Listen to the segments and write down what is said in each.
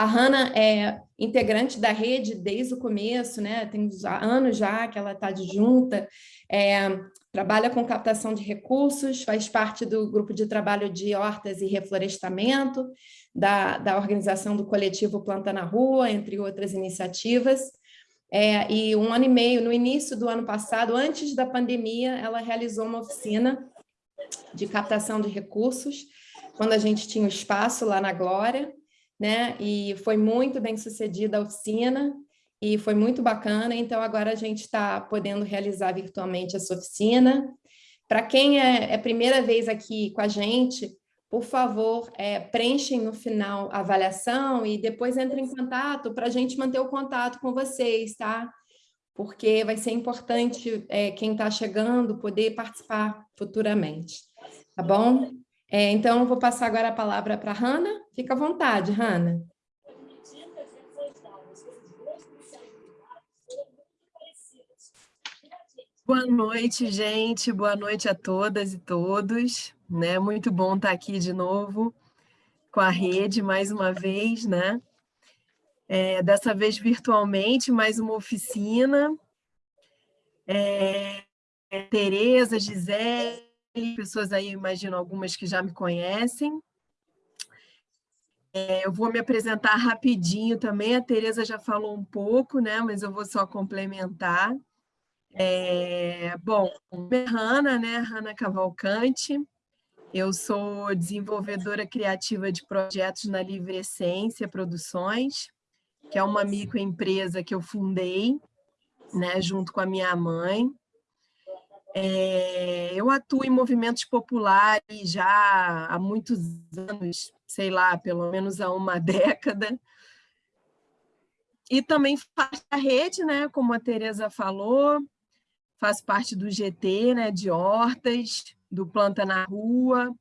A Hanna é integrante da rede desde o começo, né? tem anos já que ela está junta, é, trabalha com captação de recursos, faz parte do grupo de trabalho de hortas e reflorestamento, da, da organização do coletivo Planta na Rua, entre outras iniciativas. É, e um ano e meio, no início do ano passado, antes da pandemia, ela realizou uma oficina de captação de recursos, quando a gente tinha o espaço lá na Glória, né? E foi muito bem sucedida a oficina, e foi muito bacana, então agora a gente está podendo realizar virtualmente essa oficina. Para quem é, é primeira vez aqui com a gente, por favor, é, preenchem no final a avaliação e depois entrem em contato para a gente manter o contato com vocês, tá? Porque vai ser importante é, quem está chegando poder participar futuramente, tá bom? É, então, vou passar agora a palavra para a Hanna. Fica à vontade, Hanna. Boa noite, gente. Boa noite a todas e todos. Né? Muito bom estar aqui de novo com a rede, mais uma vez, né? É, dessa vez virtualmente, mais uma oficina. É, Tereza, Gisele, pessoas aí, imagino algumas que já me conhecem. É, eu vou me apresentar rapidinho também, a Tereza já falou um pouco, né? mas eu vou só complementar. É, bom, é Hanna, né? Hanna Cavalcante. Eu sou desenvolvedora criativa de projetos na Livre Essência Produções, que é uma microempresa que eu fundei, né, junto com a minha mãe. É, eu atuo em movimentos populares já há muitos anos, sei lá, pelo menos há uma década. E também faço a rede, né, como a Tereza falou, faço parte do GT, né, de hortas, do Planta na Rua,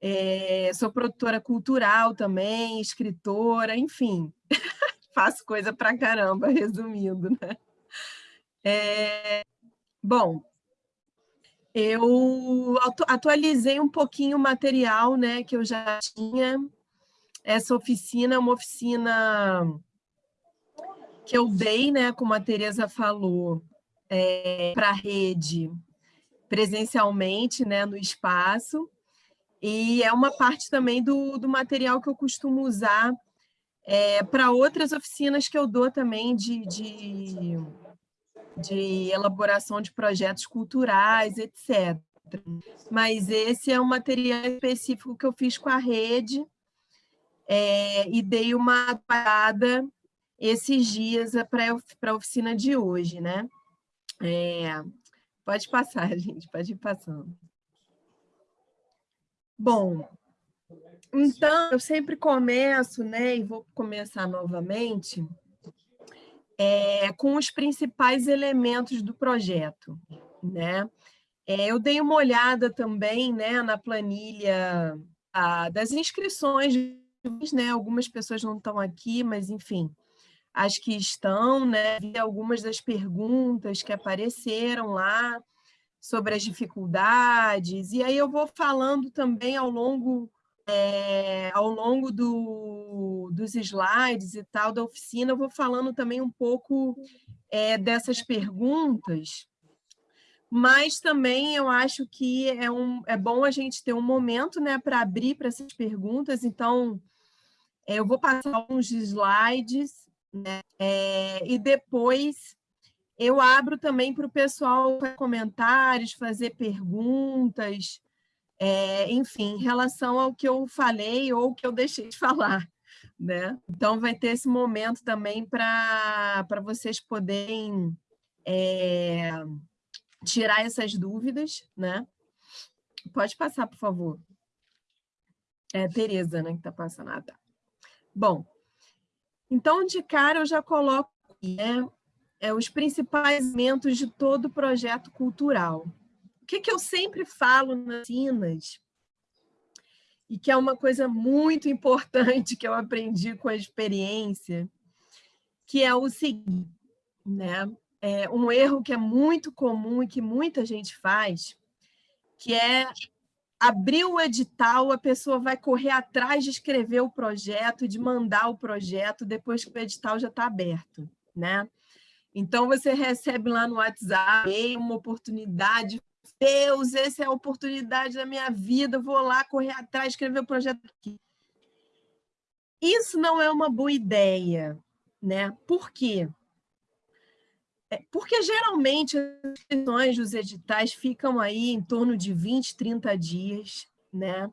é, sou produtora cultural também, escritora, enfim, faço coisa pra caramba, resumindo, né? É, bom, eu atualizei um pouquinho o material né, que eu já tinha. Essa oficina é uma oficina que eu dei, né, como a Tereza falou, é, para a rede presencialmente né, no espaço, e é uma parte também do, do material que eu costumo usar é, para outras oficinas que eu dou também de, de, de elaboração de projetos culturais, etc. Mas esse é um material específico que eu fiz com a rede é, e dei uma parada esses dias para a oficina de hoje, né? É, pode passar, gente, pode ir passando. Bom, então, eu sempre começo, né, e vou começar novamente, é, com os principais elementos do projeto, né? É, eu dei uma olhada também, né, na planilha a, das inscrições, né? Algumas pessoas não estão aqui, mas enfim, as que estão, né? Vi algumas das perguntas que apareceram lá sobre as dificuldades, e aí eu vou falando também ao longo, é, ao longo do, dos slides e tal da oficina, eu vou falando também um pouco é, dessas perguntas, mas também eu acho que é, um, é bom a gente ter um momento né, para abrir para essas perguntas, então é, eu vou passar alguns slides né? E depois eu abro também para o pessoal comentários, fazer perguntas, é, enfim, em relação ao que eu falei ou que eu deixei de falar. Né? Então, vai ter esse momento também para vocês poderem é, tirar essas dúvidas. Né? Pode passar, por favor. É Tereza, né, que está passando. Ah, tá. Bom, então, de cara, eu já coloco né, é, os principais elementos de todo projeto cultural. Que, que eu sempre falo nas Cinas, e que é uma coisa muito importante que eu aprendi com a experiência, que é o seguinte, né? É um erro que é muito comum e que muita gente faz, que é abriu o edital, a pessoa vai correr atrás de escrever o projeto, de mandar o projeto, depois que o edital já está aberto, né? Então, você recebe lá no WhatsApp uma oportunidade, Deus, essa é a oportunidade da minha vida, vou lá correr atrás, escrever o projeto aqui. Isso não é uma boa ideia, né? Por quê? É, porque geralmente as inscrições dos editais ficam aí em torno de 20, 30 dias, né?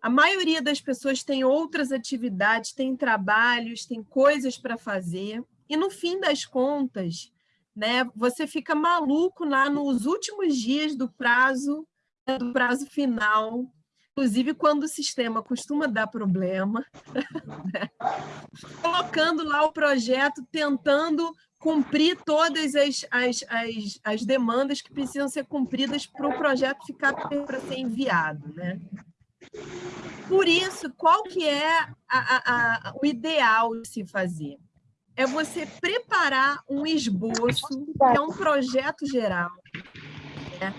A maioria das pessoas tem outras atividades, tem trabalhos, tem coisas para fazer, e no fim das contas, né, você fica maluco lá nos últimos dias do prazo, né, do prazo final, inclusive quando o sistema costuma dar problema, né? colocando lá o projeto, tentando cumprir todas as, as, as, as demandas que precisam ser cumpridas para o projeto ficar para ser enviado. Né? Por isso, qual que é a, a, a, o ideal de se fazer? É você preparar um esboço, que é um projeto geral, né?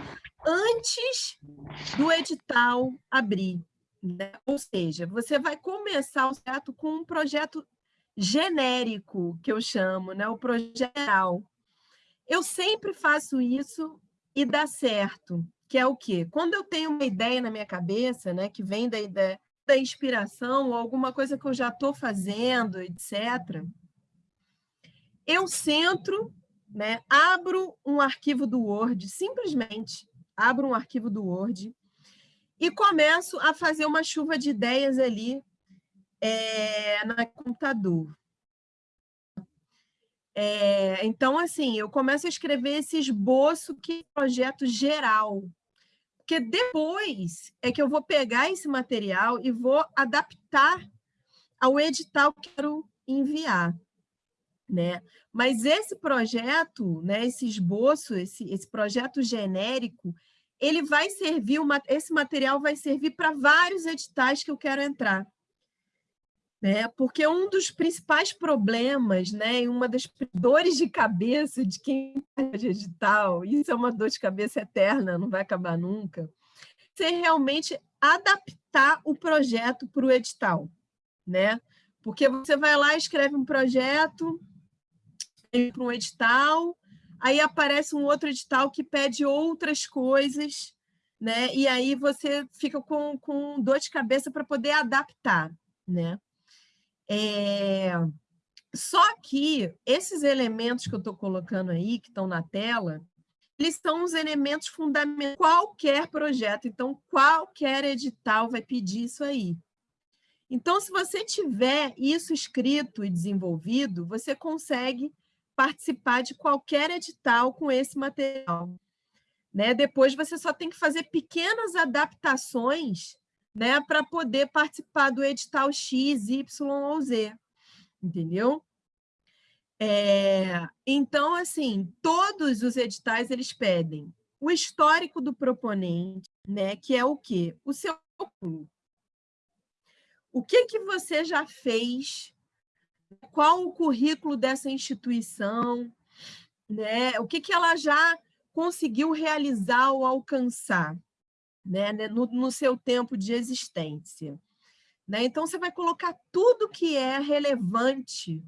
antes do edital abrir. Né? Ou seja, você vai começar o certo com um projeto genérico, que eu chamo, né? o projeto geral. Eu sempre faço isso e dá certo, que é o quê? Quando eu tenho uma ideia na minha cabeça, né, que vem da, ideia, da inspiração, ou alguma coisa que eu já estou fazendo, etc., eu centro, né, abro um arquivo do Word, simplesmente abro um arquivo do Word e começo a fazer uma chuva de ideias ali é, no computador. É, então, assim, eu começo a escrever esse esboço que é projeto geral, porque depois é que eu vou pegar esse material e vou adaptar ao edital que quero enviar. Né? Mas esse projeto, né, esse esboço, esse, esse projeto genérico, ele vai servir, uma, esse material vai servir para vários editais que eu quero entrar né? Porque um dos principais problemas, né, uma das dores de cabeça de quem faz digital, isso é uma dor de cabeça eterna, não vai acabar nunca, é realmente adaptar o projeto para o edital, né? Porque você vai lá, escreve um projeto para um edital, aí aparece um outro edital que pede outras coisas, né? E aí você fica com, com dor de cabeça para poder adaptar, né? É... Só que esses elementos que eu estou colocando aí, que estão na tela, eles são os elementos fundamentais qualquer projeto. Então, qualquer edital vai pedir isso aí. Então, se você tiver isso escrito e desenvolvido, você consegue participar de qualquer edital com esse material. Né? Depois, você só tem que fazer pequenas adaptações né, para poder participar do edital X, Y ou Z, entendeu? É, então, assim, todos os editais eles pedem o histórico do proponente, né, que é o quê? O seu. O que, que você já fez? Qual o currículo dessa instituição? Né? O que, que ela já conseguiu realizar ou alcançar? né, né, no, no seu tempo de existência. Né? Então, você vai colocar tudo que é relevante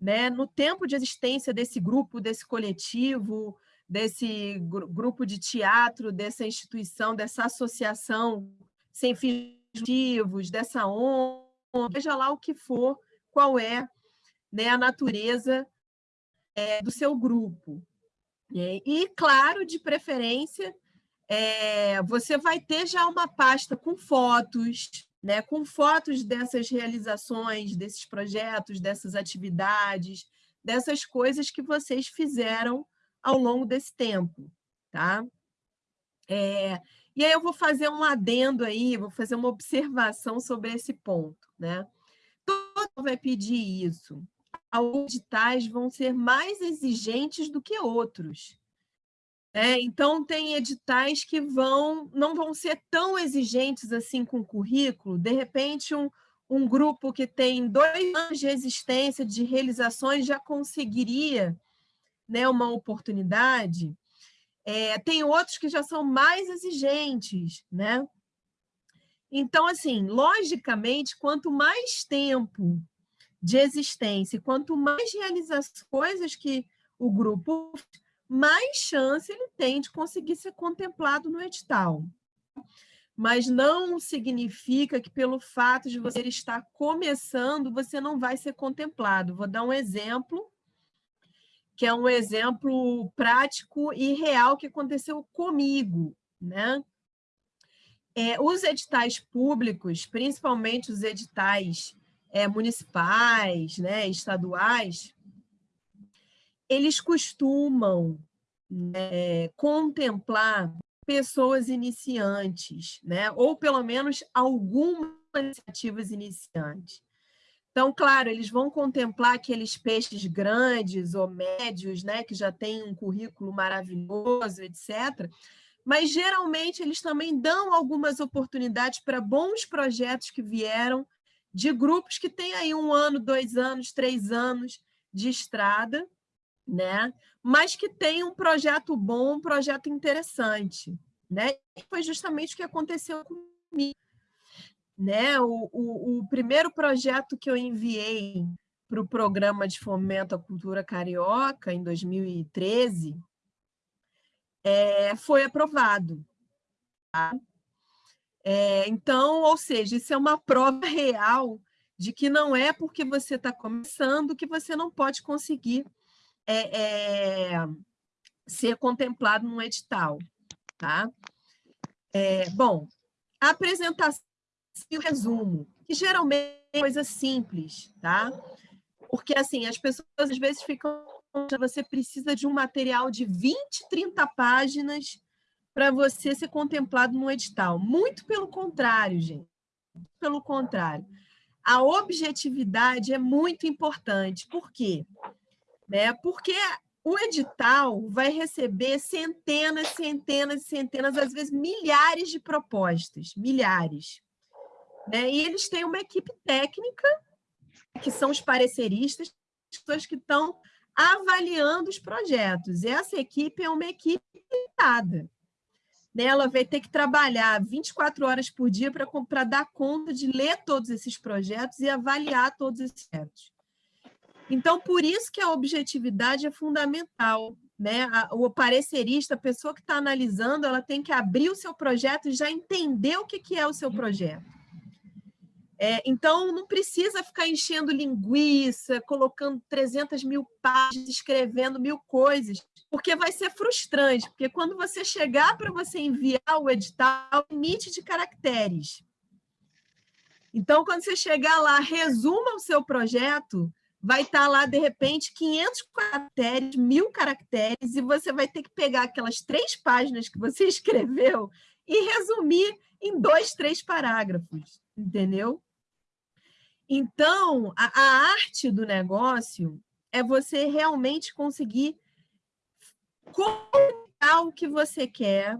né, no tempo de existência desse grupo, desse coletivo, desse gr grupo de teatro, dessa instituição, dessa associação sem fins dessa ONG, seja lá o que for, qual é né, a natureza é, do seu grupo. E, claro, de preferência, é, você vai ter já uma pasta com fotos, né, com fotos dessas realizações, desses projetos, dessas atividades, dessas coisas que vocês fizeram ao longo desse tempo. Tá? É, e aí eu vou fazer um adendo aí, vou fazer uma observação sobre esse ponto. Né? Vai pedir isso. Alguns editais vão ser mais exigentes do que outros. É, então, tem editais que vão, não vão ser tão exigentes assim com o currículo. De repente, um, um grupo que tem dois anos de existência, de realizações, já conseguiria né, uma oportunidade. É, tem outros que já são mais exigentes, né? Então, assim, logicamente, quanto mais tempo de existência, quanto mais realiza as coisas que o grupo, mais chance ele tem de conseguir ser contemplado no edital. Mas não significa que pelo fato de você estar começando, você não vai ser contemplado. Vou dar um exemplo, que é um exemplo prático e real que aconteceu comigo. Né? É, os editais públicos, principalmente os editais é, municipais, né, estaduais, eles costumam né, contemplar pessoas iniciantes, né, ou pelo menos algumas iniciativas iniciantes. Então, claro, eles vão contemplar aqueles peixes grandes ou médios, né, que já têm um currículo maravilhoso, etc., mas geralmente eles também dão algumas oportunidades para bons projetos que vieram de grupos que têm aí um ano, dois anos, três anos de estrada, né? mas que têm um projeto bom, um projeto interessante. Né? E foi justamente o que aconteceu comigo. Né? O, o, o primeiro projeto que eu enviei para o programa de fomento à cultura carioca, em 2013, é, foi aprovado. Tá? É, então, ou seja, isso é uma prova real de que não é porque você está começando que você não pode conseguir é, é, ser contemplado num edital. Tá? É, bom, a apresentação e o resumo, que geralmente é coisa simples, tá? Porque, assim, as pessoas às vezes ficam você precisa de um material de 20, 30 páginas para você ser contemplado no edital. Muito pelo contrário, gente. Pelo contrário. A objetividade é muito importante. Por quê? Né? Porque o edital vai receber centenas, centenas, centenas, às vezes milhares de propostas, milhares. Né? E eles têm uma equipe técnica, que são os pareceristas, pessoas que estão avaliando os projetos. Essa equipe é uma equipe limitada. Né? Ela vai ter que trabalhar 24 horas por dia para dar conta de ler todos esses projetos e avaliar todos esses projetos. Então, por isso que a objetividade é fundamental. Né? O parecerista, a pessoa que está analisando, ela tem que abrir o seu projeto e já entender o que, que é o seu projeto. É, então, não precisa ficar enchendo linguiça, colocando 300 mil páginas, escrevendo mil coisas, porque vai ser frustrante, porque quando você chegar para você enviar o edital, limite de caracteres. Então, quando você chegar lá, resuma o seu projeto, vai estar tá lá, de repente, 500 caracteres, mil caracteres, e você vai ter que pegar aquelas três páginas que você escreveu e resumir em dois, três parágrafos, entendeu? Então, a, a arte do negócio é você realmente conseguir comunicar o que você quer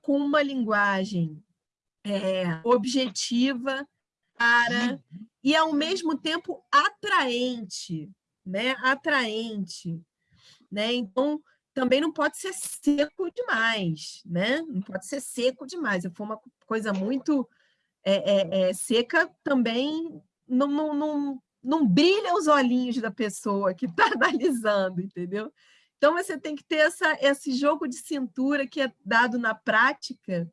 com uma linguagem é, objetiva, para e ao mesmo tempo atraente, né? Atraente, né? Então também não pode ser seco demais, né? Não pode ser seco demais. Se for uma coisa muito é, é, é seca, também não, não, não, não brilha os olhinhos da pessoa que está analisando, entendeu? Então, você tem que ter essa, esse jogo de cintura que é dado na prática,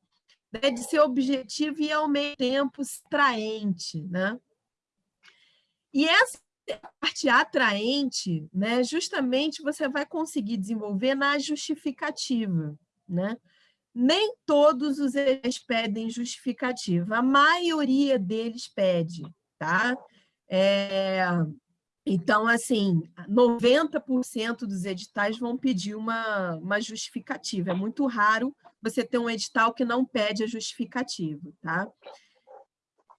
né, de ser objetivo e, ao mesmo tempo, atraente. Né? E essa parte atraente, né, justamente você vai conseguir desenvolver na justificativa. Né? Nem todos os eles pedem justificativa, a maioria deles pede tá? É, então, assim, 90% dos editais vão pedir uma, uma justificativa. É muito raro você ter um edital que não pede a justificativa, tá?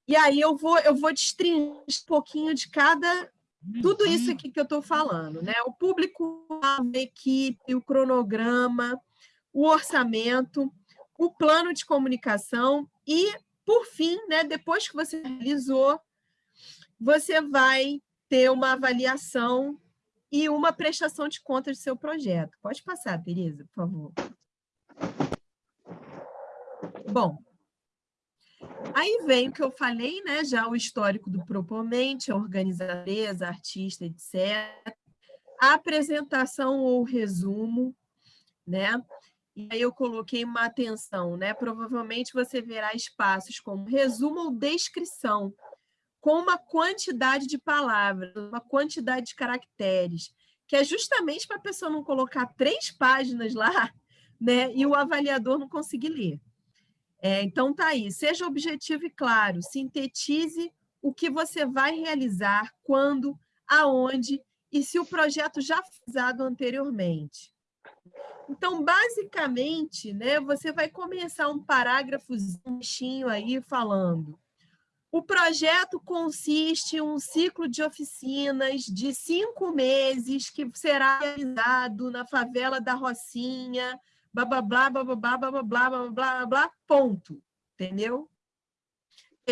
E aí eu vou, eu vou destrinchar um pouquinho de cada... Tudo isso aqui que eu estou falando, né? O público, a equipe, o cronograma, o orçamento, o plano de comunicação e, por fim, né, depois que você realizou você vai ter uma avaliação e uma prestação de contas do seu projeto. Pode passar, Tereza, por favor. Bom, aí vem o que eu falei, né? Já o histórico do proponente, a organizadora, artista, etc. A apresentação ou resumo, né? E aí eu coloquei uma atenção, né? Provavelmente você verá espaços como resumo ou descrição, com uma quantidade de palavras, uma quantidade de caracteres, que é justamente para a pessoa não colocar três páginas lá, né? E o avaliador não conseguir ler. É, então tá aí, seja objetivo e claro, sintetize o que você vai realizar, quando, aonde e se o projeto já foi usado anteriormente. Então, basicamente, né, você vai começar um parágrafozinho aí falando. O projeto consiste em um ciclo de oficinas de cinco meses que será realizado na favela da Rocinha, blá, blá, blá, blá, blá, blá, blá, blá, blá, blá, blá, ponto. Entendeu?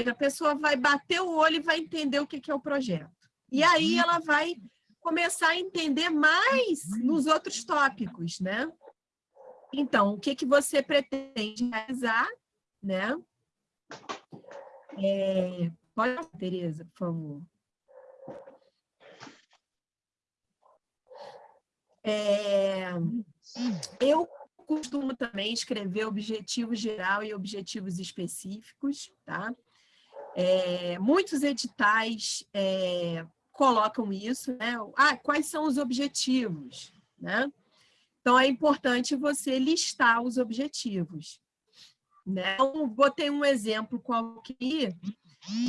A pessoa vai bater o olho e vai entender o que é o projeto. E aí ela vai começar a entender mais nos outros tópicos, né? Então, o que, que você pretende realizar, né? É, pode, Tereza, por favor. É, eu costumo também escrever objetivos geral e objetivos específicos, tá? É, muitos editais é, colocam isso, né? Ah, quais são os objetivos, né? Então, é importante você listar os objetivos. Né? Então, botei um exemplo aqui,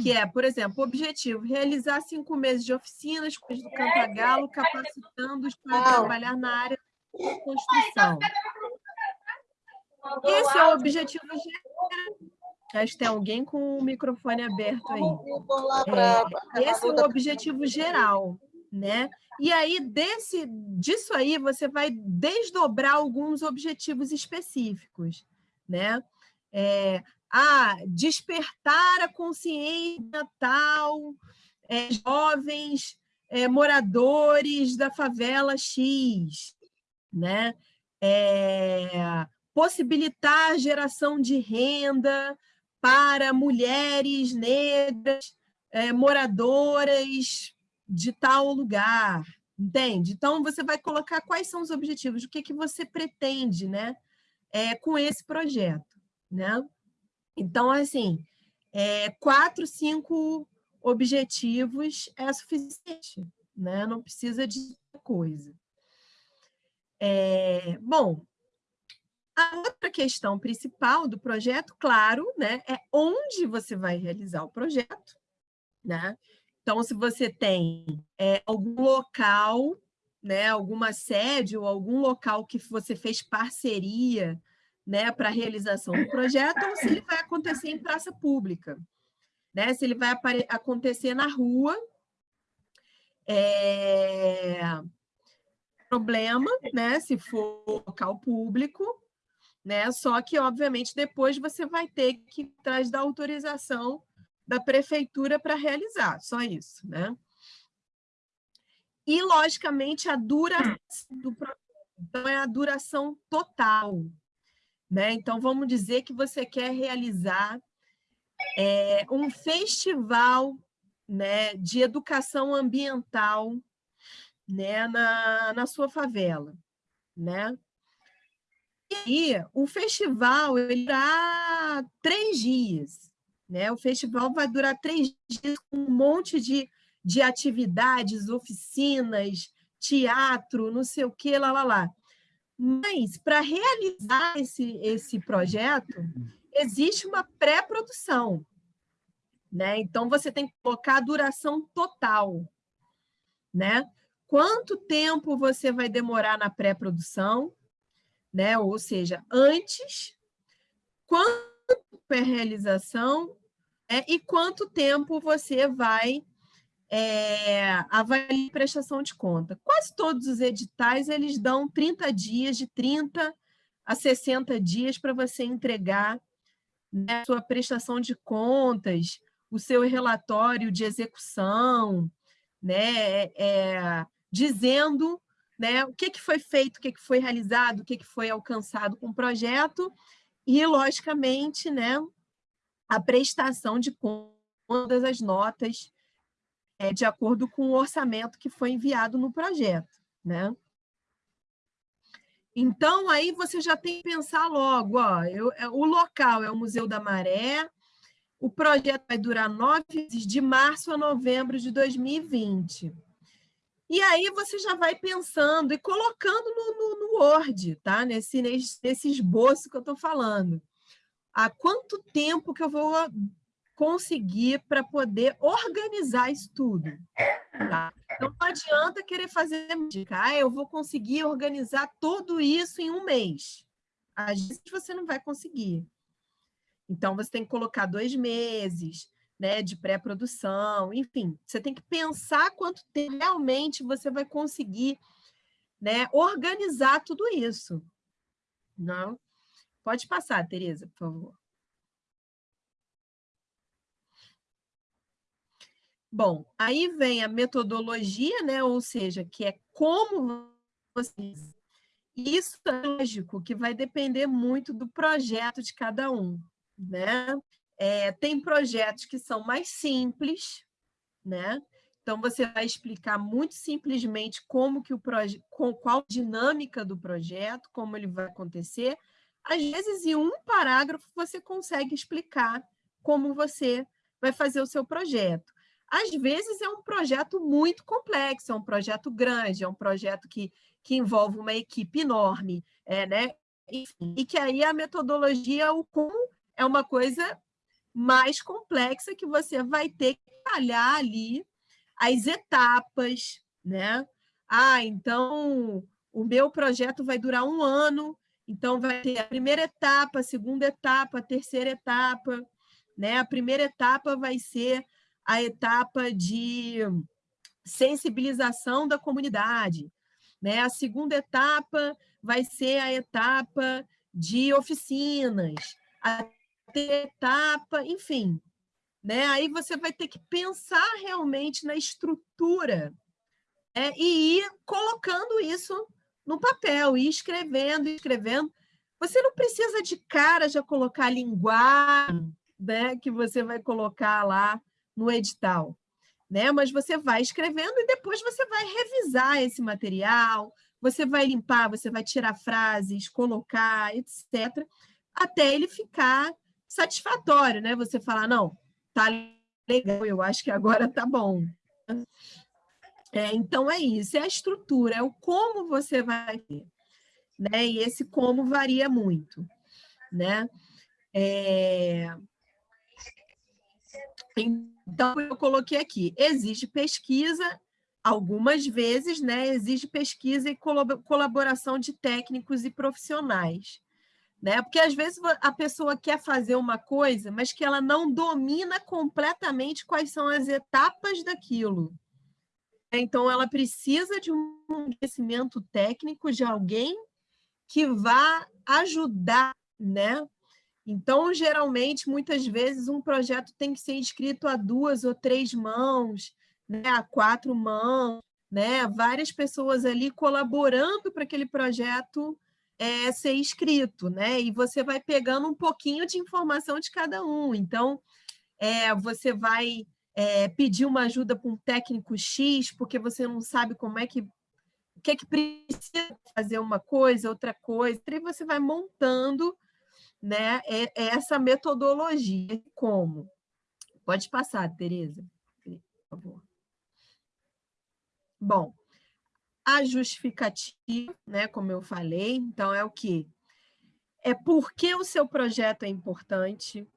que é, por exemplo, o objetivo, realizar cinco meses de oficinas com do Cantagalo, capacitando-os para trabalhar na área da construção. Esse é o objetivo geral. Acho que tem alguém com o microfone aberto aí. É, esse é o objetivo geral, né? E aí, desse, disso aí, você vai desdobrar alguns objetivos específicos, né? É, ah, despertar a consciência tal, é, jovens é, moradores da favela X, né? É, possibilitar a geração de renda para mulheres negras é, moradoras de tal lugar, entende? Então, você vai colocar quais são os objetivos, o que, que você pretende né, é, com esse projeto. Né? Então, assim, é, quatro, cinco objetivos é suficiente, né? não precisa de coisa. É, bom, a outra questão principal do projeto, claro, né, é onde você vai realizar o projeto, né? Então, se você tem é, algum local, né, alguma sede ou algum local que você fez parceria né, para a realização do projeto, ou se ele vai acontecer em praça pública, né? se ele vai acontecer na rua. É... Problema, né, se for local público, né? Só que, obviamente, depois você vai ter que ir atrás da autorização da prefeitura para realizar, só isso, né? E, logicamente, a duração do projeto. Então, é a duração total. Né? Então, vamos dizer que você quer realizar é, um festival né, de educação ambiental né, na, na sua favela. Né? E aí, o festival ele dá três dias. Né? O festival vai durar três dias com um monte de, de atividades, oficinas, teatro, não sei o que, lá, lá, lá. Mas, para realizar esse, esse projeto, existe uma pré-produção. Né? Então, você tem que colocar a duração total. Né? Quanto tempo você vai demorar na pré-produção? Né? Ou seja, antes, quanto é realização é, e quanto tempo você vai é, a prestação de conta. Quase todos os editais eles dão 30 dias, de 30 a 60 dias para você entregar né, sua prestação de contas, o seu relatório de execução, né, é, dizendo né, o que, que foi feito, o que, que foi realizado, o que, que foi alcançado com o projeto, e, logicamente, né, a prestação de contas, as notas, é, de acordo com o orçamento que foi enviado no projeto. Né? Então, aí você já tem que pensar logo, ó, eu, é, o local é o Museu da Maré, o projeto vai durar nove meses, de março a novembro de 2020. E aí você já vai pensando e colocando no, no, no Word, tá? nesse, nesse, esboço que eu estou falando. Há quanto tempo que eu vou conseguir para poder organizar isso tudo? Tá? Então, não adianta querer fazer ah, eu vou conseguir organizar tudo isso em um mês. Às vezes você não vai conseguir. Então, você tem que colocar dois meses né, de pré-produção, enfim, você tem que pensar quanto tempo realmente você vai conseguir né, organizar tudo isso. Não? Pode passar, Tereza, por favor. Bom, aí vem a metodologia, né? ou seja, que é como você... Isso é lógico que vai depender muito do projeto de cada um né? É, tem projetos que são mais simples, né? Então, você vai explicar muito simplesmente como que o projeto, qual dinâmica do projeto, como ele vai acontecer. Às vezes, em um parágrafo, você consegue explicar como você vai fazer o seu projeto. Às vezes, é um projeto muito complexo, é um projeto grande, é um projeto que, que envolve uma equipe enorme, é, né? Enfim, e que aí a metodologia, o como é uma coisa mais complexa que você vai ter que trabalhar ali as etapas, né? Ah, então o meu projeto vai durar um ano, então vai ter a primeira etapa, a segunda etapa, a terceira etapa, né? A primeira etapa vai ser a etapa de sensibilização da comunidade, né? A segunda etapa vai ser a etapa de oficinas, a etapa, enfim. Né? Aí você vai ter que pensar realmente na estrutura né? e ir colocando isso no papel, ir escrevendo, escrevendo. Você não precisa de cara já colocar a linguagem né, que você vai colocar lá no edital. Né? Mas você vai escrevendo e depois você vai revisar esse material, você vai limpar, você vai tirar frases, colocar, etc., até ele ficar satisfatório, né? Você falar, não, tá legal, eu acho que agora tá bom. É, então, é isso, é a estrutura, é o como você vai ter. Né? E esse como varia muito. Né? É... Então, eu coloquei aqui, exige pesquisa, algumas vezes, né? exige pesquisa e colaboração de técnicos e profissionais né? Porque às vezes a pessoa quer fazer uma coisa, mas que ela não domina completamente quais são as etapas daquilo. Então, ela precisa de um conhecimento técnico de alguém que vá ajudar, né? Então, geralmente, muitas vezes, um projeto tem que ser escrito a duas ou três mãos, né? a quatro mãos, né? várias pessoas ali colaborando para aquele projeto é, ser escrito, né? E você vai pegando um pouquinho de informação de cada um. Então, é, você vai é, pedir uma ajuda para um técnico X, porque você não sabe como é que o que é que precisa fazer uma coisa, outra coisa, e você vai montando né, é, é essa metodologia. Como? Pode passar, Tereza, por favor. Bom, a justificativa, né, como eu falei, então é o que? É porque o seu projeto é importante,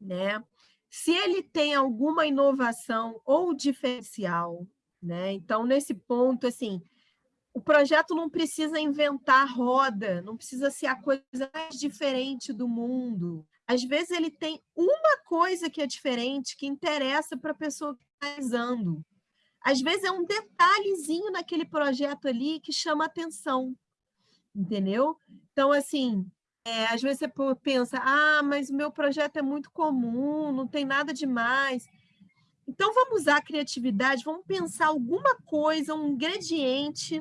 né? Se ele tem alguma inovação ou diferencial, né? Então, nesse ponto, assim, o projeto não precisa inventar roda, não precisa ser a coisa mais diferente do mundo. Às vezes ele tem uma coisa que é diferente, que interessa para a pessoa que está realizando. Às vezes é um detalhezinho naquele projeto ali que chama atenção, entendeu? Então, assim, é, às vezes você pensa, ah, mas o meu projeto é muito comum, não tem nada demais. Então, vamos usar a criatividade, vamos pensar alguma coisa, um ingrediente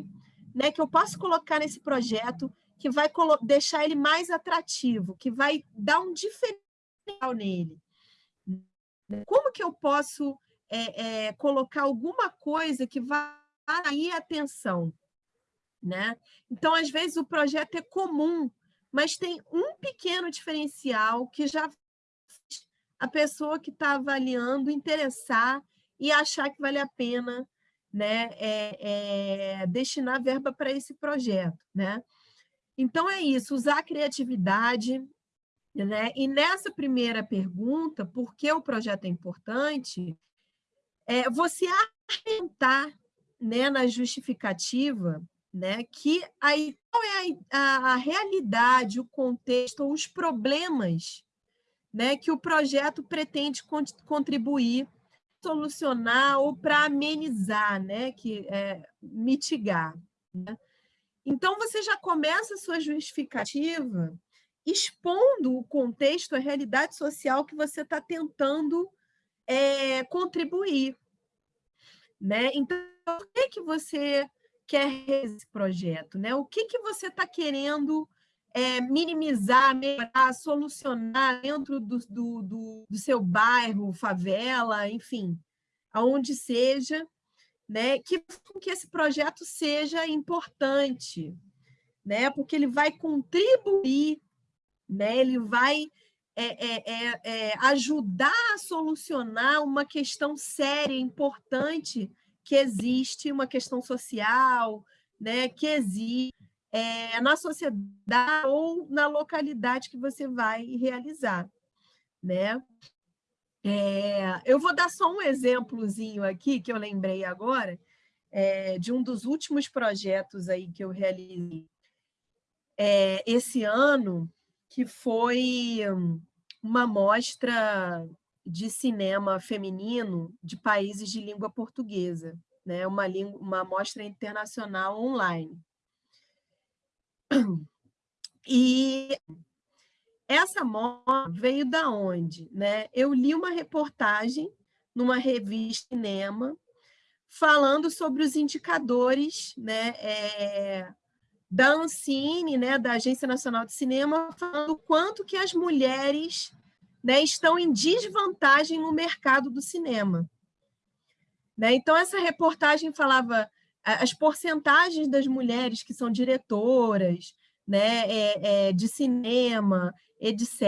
né, que eu posso colocar nesse projeto que vai deixar ele mais atrativo, que vai dar um diferencial nele. Como que eu posso é, é, colocar alguma coisa que vai atrair atenção? Né? Então, às vezes, o projeto é comum, mas tem um pequeno diferencial que já a pessoa que está avaliando interessar e achar que vale a pena né, é, é, destinar verba para esse projeto. Né? Então, é isso, usar a criatividade. Né? E nessa primeira pergunta, por que o projeto é importante, é você argumentar né, na justificativa né, que aí, qual é a, a realidade, o contexto, os problemas né, que o projeto pretende contribuir, solucionar ou para amenizar, né, que é, mitigar. Né? Então, você já começa a sua justificativa expondo o contexto, a realidade social que você está tentando é, contribuir. Né? Então, por que, que você quer esse projeto? Né? O que, que você está querendo é, minimizar, melhorar, solucionar dentro do, do, do, do seu bairro, favela, enfim, aonde seja, né, que, que esse projeto seja importante, né, porque ele vai contribuir, né, ele vai é, é, é, é ajudar a solucionar uma questão séria, importante, que existe, uma questão social, né, que existe é, na sociedade ou na localidade que você vai realizar. Né? É, eu vou dar só um exemplozinho aqui, que eu lembrei agora, é, de um dos últimos projetos aí que eu realizei esse ano, que foi uma mostra de cinema feminino de países de língua portuguesa, né? uma, uma mostra internacional online. E essa moda veio da onde? Né? Eu li uma reportagem numa revista cinema falando sobre os indicadores né, é, da Ancine, né, da Agência Nacional de Cinema, falando quanto que as mulheres né, estão em desvantagem no mercado do cinema. Né? Então, essa reportagem falava as porcentagens das mulheres que são diretoras né, é, é, de cinema, etc.,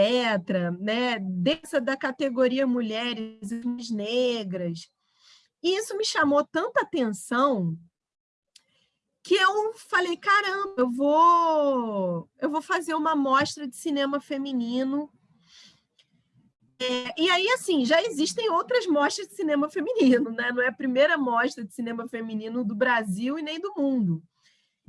né, dessa da categoria mulheres negras. E isso me chamou tanta atenção que eu falei, caramba, eu vou, eu vou fazer uma mostra de cinema feminino é, e aí, assim, já existem outras mostras de cinema feminino, né? Não é a primeira mostra de cinema feminino do Brasil e nem do mundo.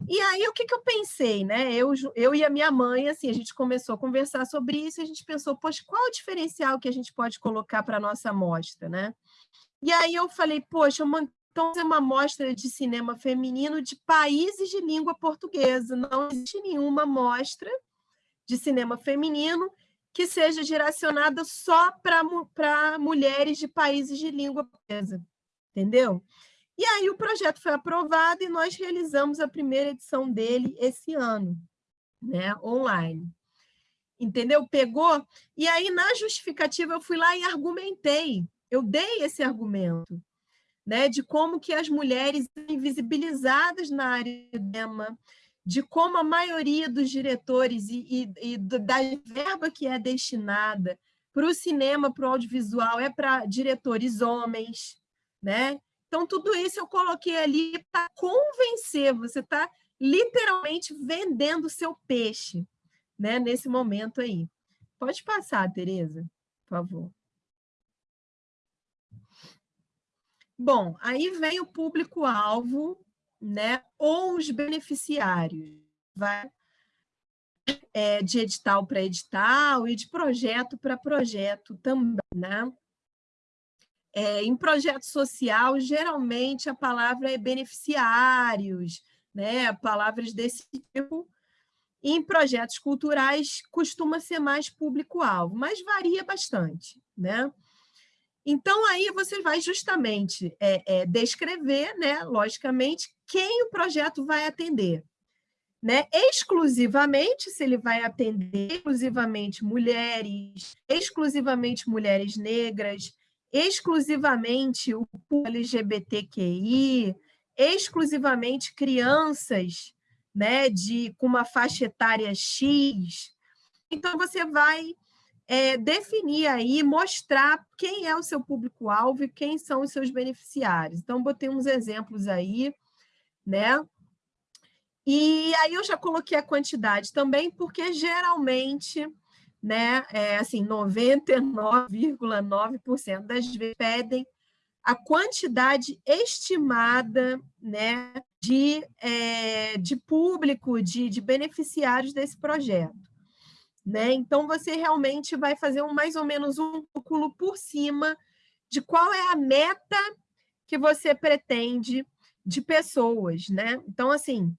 E aí, o que, que eu pensei, né? Eu, eu e a minha mãe, assim, a gente começou a conversar sobre isso a gente pensou, poxa, qual o diferencial que a gente pode colocar para a nossa mostra, né? E aí eu falei, poxa, então é uma mostra de cinema feminino de países de língua portuguesa. Não existe nenhuma mostra de cinema feminino que seja direcionada só para mulheres de países de língua portuguesa, entendeu? E aí o projeto foi aprovado e nós realizamos a primeira edição dele esse ano, né, online. Entendeu? Pegou? E aí, na justificativa, eu fui lá e argumentei, eu dei esse argumento, né, de como que as mulheres invisibilizadas na área do tema, de como a maioria dos diretores e, e, e da verba que é destinada para o cinema, para o audiovisual, é para diretores homens, né? Então, tudo isso eu coloquei ali para convencer, você está literalmente vendendo seu peixe, né? Nesse momento aí. Pode passar, Tereza, por favor. Bom, aí vem o público-alvo né? ou os beneficiários, vai é, de edital para edital e de projeto para projeto também. Né? É, em projeto social, geralmente a palavra é beneficiários, né? palavras desse tipo. Em projetos culturais, costuma ser mais público-alvo, mas varia bastante. Né? Então, aí você vai justamente é, é, descrever, né, logicamente, quem o projeto vai atender. né? exclusivamente, se ele vai atender exclusivamente mulheres, exclusivamente mulheres negras, exclusivamente o LGBTQI, exclusivamente crianças né, de, com uma faixa etária X. Então, você vai é, definir aí, mostrar quem é o seu público-alvo e quem são os seus beneficiários. Então, botei uns exemplos aí, né? E aí eu já coloquei a quantidade também, porque geralmente, né, é, assim, 99,9% das vezes pedem a quantidade estimada né, de, é, de público, de, de beneficiários desse projeto. Né? Então, você realmente vai fazer um, mais ou menos um cálculo por cima de qual é a meta que você pretende de pessoas. Né? Então, assim,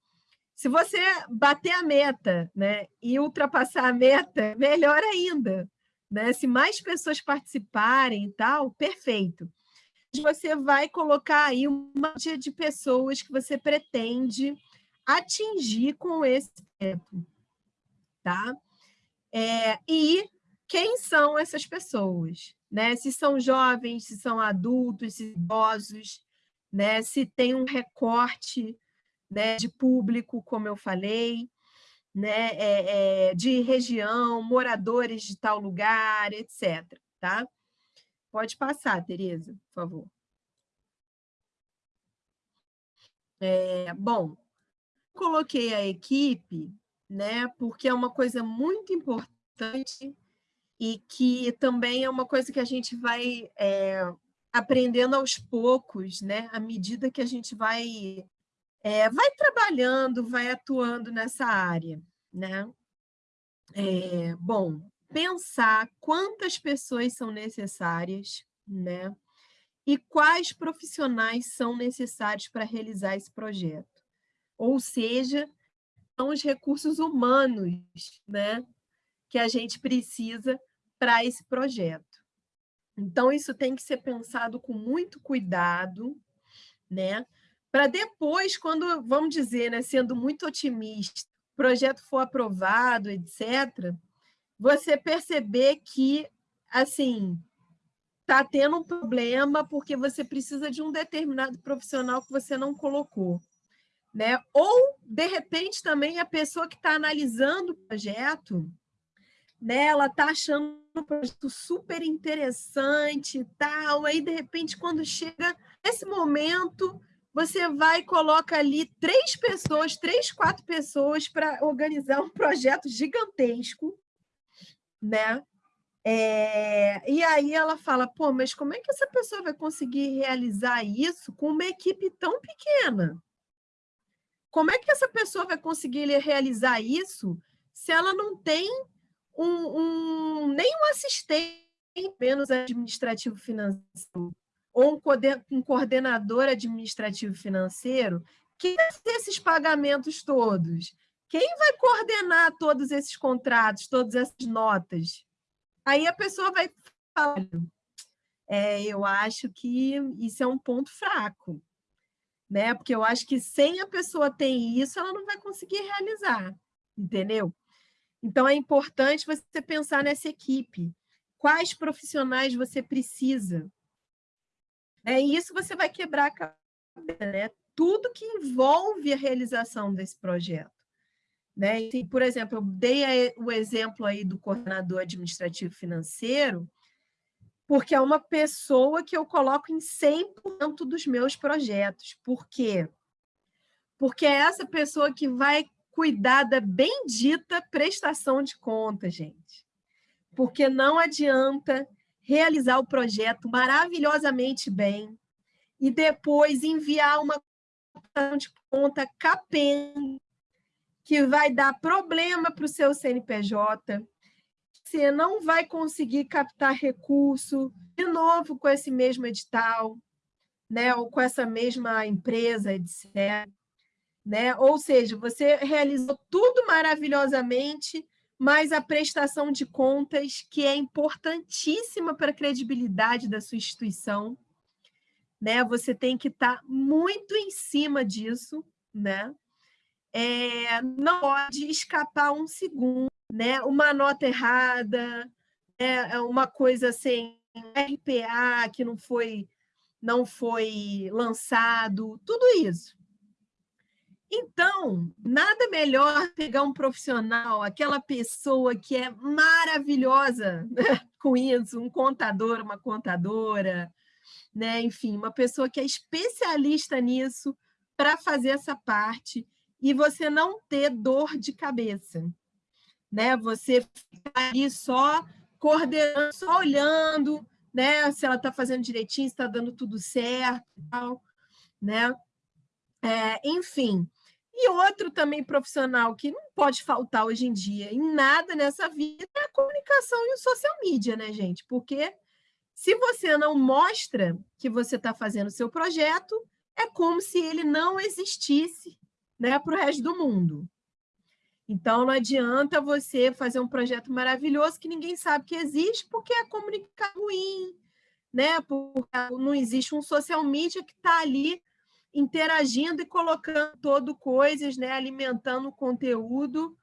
se você bater a meta né, e ultrapassar a meta, melhor ainda. Né? Se mais pessoas participarem e tal, perfeito. Você vai colocar aí uma média de pessoas que você pretende atingir com esse tempo. Tá? É, e quem são essas pessoas? Né? Se são jovens, se são adultos, se idosos, né? se tem um recorte né, de público, como eu falei, né, é, é, de região, moradores de tal lugar, etc. Tá? Pode passar, Tereza, por favor. É, bom, coloquei a equipe, né, porque é uma coisa muito importante e que também é uma coisa que a gente vai é, aprendendo aos poucos, né, à medida que a gente vai é, vai trabalhando, vai atuando nessa área, né? É, bom, pensar quantas pessoas são necessárias, né? E quais profissionais são necessários para realizar esse projeto. Ou seja, são os recursos humanos, né? Que a gente precisa para esse projeto. Então, isso tem que ser pensado com muito cuidado, né? para depois, quando, vamos dizer, né, sendo muito otimista, o projeto for aprovado, etc., você perceber que, assim, está tendo um problema porque você precisa de um determinado profissional que você não colocou. Né? Ou, de repente, também a pessoa que está analisando o projeto, né, ela está achando um projeto super interessante e tal, aí, de repente, quando chega esse momento, você vai e coloca ali três pessoas, três, quatro pessoas para organizar um projeto gigantesco, né? É, e aí ela fala, pô, mas como é que essa pessoa vai conseguir realizar isso com uma equipe tão pequena? Como é que essa pessoa vai conseguir realizar isso se ela não tem um, um nenhum assistente, menos administrativo financeiro? ou um coordenador administrativo financeiro, fazer esses pagamentos todos? Quem vai coordenar todos esses contratos, todas essas notas? Aí a pessoa vai falar, é, eu acho que isso é um ponto fraco, né? Porque eu acho que sem a pessoa ter isso, ela não vai conseguir realizar, entendeu? Então, é importante você pensar nessa equipe. Quais profissionais você precisa? E isso você vai quebrar a cabeça, né? tudo que envolve a realização desse projeto. Né? E, por exemplo, eu dei o exemplo aí do coordenador administrativo financeiro, porque é uma pessoa que eu coloco em 100% dos meus projetos. Por quê? Porque é essa pessoa que vai cuidar da bendita prestação de conta, gente. Porque não adianta realizar o projeto maravilhosamente bem e depois enviar uma de conta capenga que vai dar problema para o seu CNPJ, você não vai conseguir captar recurso de novo com esse mesmo edital, né, ou com essa mesma empresa, etc. Né? Ou seja, você realizou tudo maravilhosamente, mas a prestação de contas, que é importantíssima para a credibilidade da sua instituição, né? Você tem que estar tá muito em cima disso, né? é, não pode escapar um segundo, né? Uma nota errada, né? uma coisa assim, RPA que não foi não foi lançado, tudo isso. Então, nada melhor pegar um profissional, aquela pessoa que é maravilhosa com isso, um contador, uma contadora, né? enfim, uma pessoa que é especialista nisso para fazer essa parte e você não ter dor de cabeça. Né? Você ficar ali só coordenando, só olhando, né? se ela está fazendo direitinho, se está dando tudo certo e tal. Né? É, enfim, e outro também profissional que não pode faltar hoje em dia em nada nessa vida é a comunicação e o social media, né, gente? Porque se você não mostra que você está fazendo o seu projeto, é como se ele não existisse né, para o resto do mundo. Então, não adianta você fazer um projeto maravilhoso que ninguém sabe que existe, porque é comunicar ruim, né? porque não existe um social media que está ali interagindo e colocando todo coisas, né, alimentando o conteúdo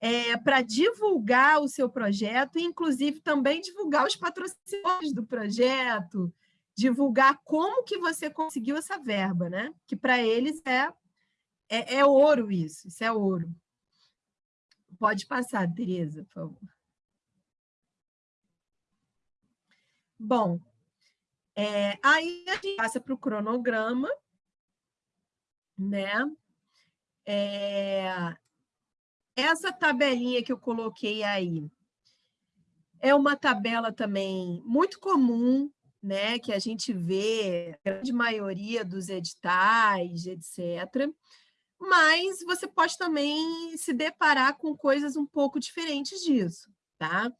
é, para divulgar o seu projeto, e inclusive também divulgar os patrocinadores do projeto, divulgar como que você conseguiu essa verba, né? Que para eles é, é, é ouro isso, isso é ouro. Pode passar, Tereza, por favor. Bom, é, aí a gente passa para o cronograma, né? É... Essa tabelinha que eu coloquei aí é uma tabela também muito comum, né? Que a gente vê a grande maioria dos editais, etc. Mas você pode também se deparar com coisas um pouco diferentes disso, tá?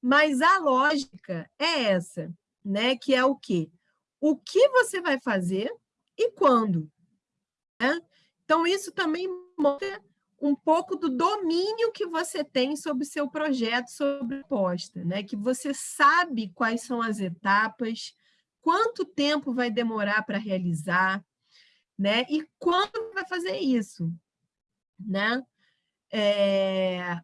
Mas a lógica é essa, né? Que é o quê? O que você vai fazer e quando, né? Então, isso também mostra um pouco do domínio que você tem sobre o seu projeto, sobre a posta, né? que você sabe quais são as etapas, quanto tempo vai demorar para realizar, né? e quando vai fazer isso. Né? É...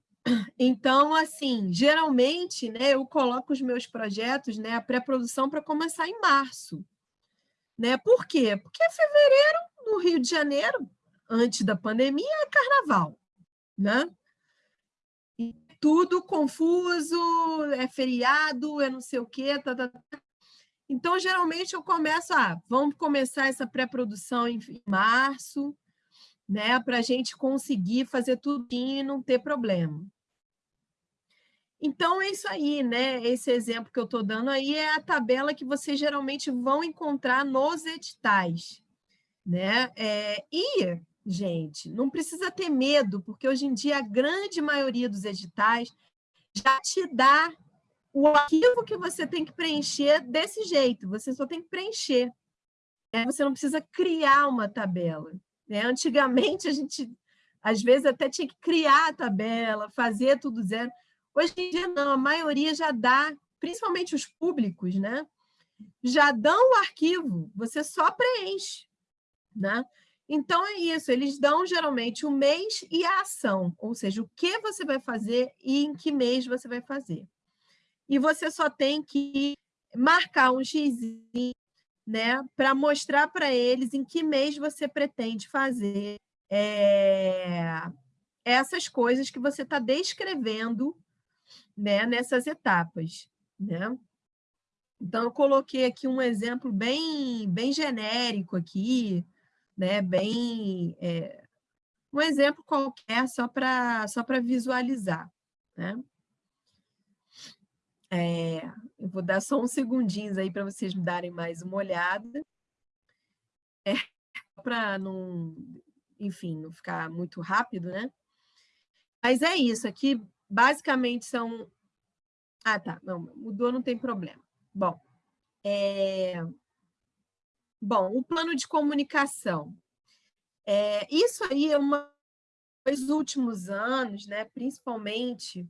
Então, assim, geralmente, né, eu coloco os meus projetos, né, a pré-produção para começar em março. Né? Por quê? Porque é fevereiro no Rio de Janeiro, antes da pandemia, é carnaval, né? E tudo confuso, é feriado, é não sei o quê, tá, tá, tá. Então, geralmente, eu começo, ah, vamos começar essa pré-produção em março, né, para a gente conseguir fazer tudo e não ter problema. Então, é isso aí, né? Esse exemplo que eu estou dando aí é a tabela que vocês geralmente vão encontrar nos editais. Né? É, e, gente, não precisa ter medo, porque hoje em dia a grande maioria dos editais já te dá o arquivo que você tem que preencher desse jeito, você só tem que preencher. Né? Você não precisa criar uma tabela. Né? Antigamente, a gente, às vezes, até tinha que criar a tabela, fazer tudo zero. Hoje em dia, não, a maioria já dá, principalmente os públicos, né? já dão o arquivo, você só preenche. Né? Então, é isso, eles dão geralmente o mês e a ação, ou seja, o que você vai fazer e em que mês você vai fazer. E você só tem que marcar um X né, para mostrar para eles em que mês você pretende fazer é, essas coisas que você está descrevendo né, nessas etapas. Né? Então, eu coloquei aqui um exemplo bem, bem genérico aqui, né? bem é, um exemplo qualquer só para só visualizar. Né? É, eu vou dar só uns segundinhos aí para vocês me darem mais uma olhada. É, para não, enfim, não ficar muito rápido, né? Mas é isso, aqui basicamente são... Ah, tá, não, mudou, não tem problema. Bom, é... Bom, o plano de comunicação. É, isso aí é uma nos últimos anos, né, principalmente,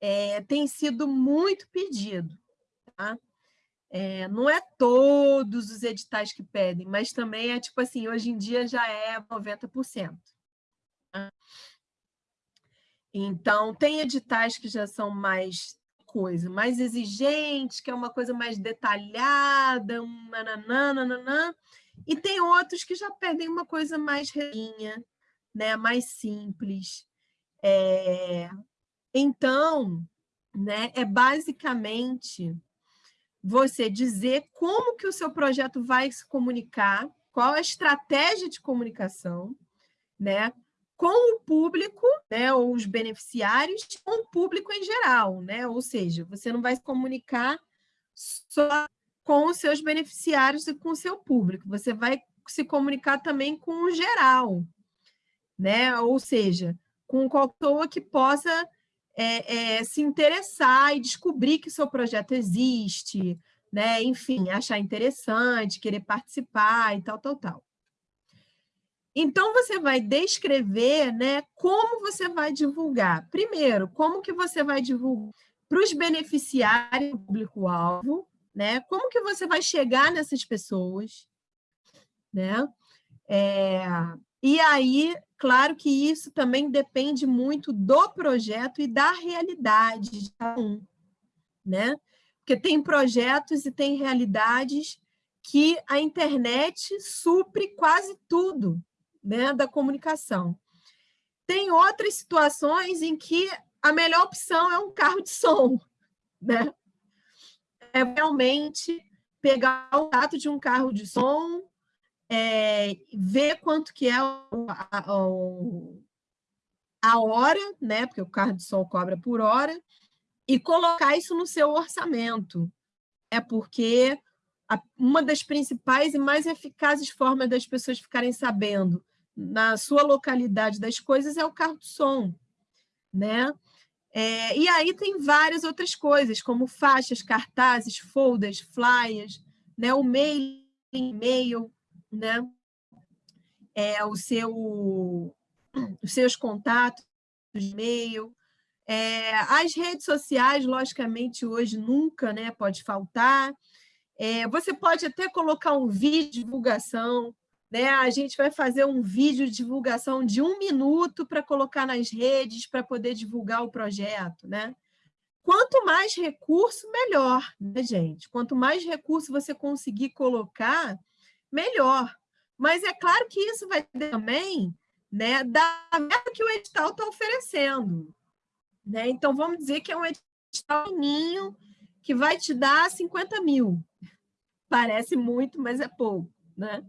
é, tem sido muito pedido. Tá? É, não é todos os editais que pedem, mas também é tipo assim, hoje em dia já é 90%. Então, tem editais que já são mais coisa, mais exigentes, que é uma coisa mais detalhada, um nananã, e tem outros que já pedem uma coisa mais relinha, né, mais simples. É... Então, né, é basicamente você dizer como que o seu projeto vai se comunicar, qual a estratégia de comunicação, né, com o público, né, ou os beneficiários, com o público em geral, né? Ou seja, você não vai se comunicar só com os seus beneficiários e com o seu público, você vai se comunicar também com o geral, né? Ou seja, com qualquer pessoa que possa é, é, se interessar e descobrir que seu projeto existe, né? Enfim, achar interessante, querer participar e tal, tal, tal. Então, você vai descrever né, como você vai divulgar. Primeiro, como que você vai divulgar para os beneficiários do público-alvo, né? Como que você vai chegar nessas pessoas, né? É, e aí, claro que isso também depende muito do projeto e da realidade de cada um, né? Porque tem projetos e tem realidades que a internet supre quase tudo né, da comunicação. Tem outras situações em que a melhor opção é um carro de som, né? É realmente pegar o tato de um carro de som, é, ver quanto que é a, a, a hora, né? Porque o carro de som cobra por hora, e colocar isso no seu orçamento. É porque uma das principais e mais eficazes formas das pessoas ficarem sabendo na sua localidade das coisas é o carro de som, né? É, e aí tem várias outras coisas, como faixas, cartazes, folders, flyers, né? o mail, e-mail, né? É, o seu, os seus contatos, e-mail. É, as redes sociais, logicamente, hoje nunca né, pode faltar. É, você pode até colocar um vídeo de divulgação, né? A gente vai fazer um vídeo de divulgação de um minuto para colocar nas redes, para poder divulgar o projeto. Né? Quanto mais recurso, melhor, né, gente? Quanto mais recurso você conseguir colocar, melhor. Mas é claro que isso vai também né, da meta que o edital está oferecendo. Né? Então, vamos dizer que é um edital pequenininho que vai te dar 50 mil. Parece muito, mas é pouco. Né?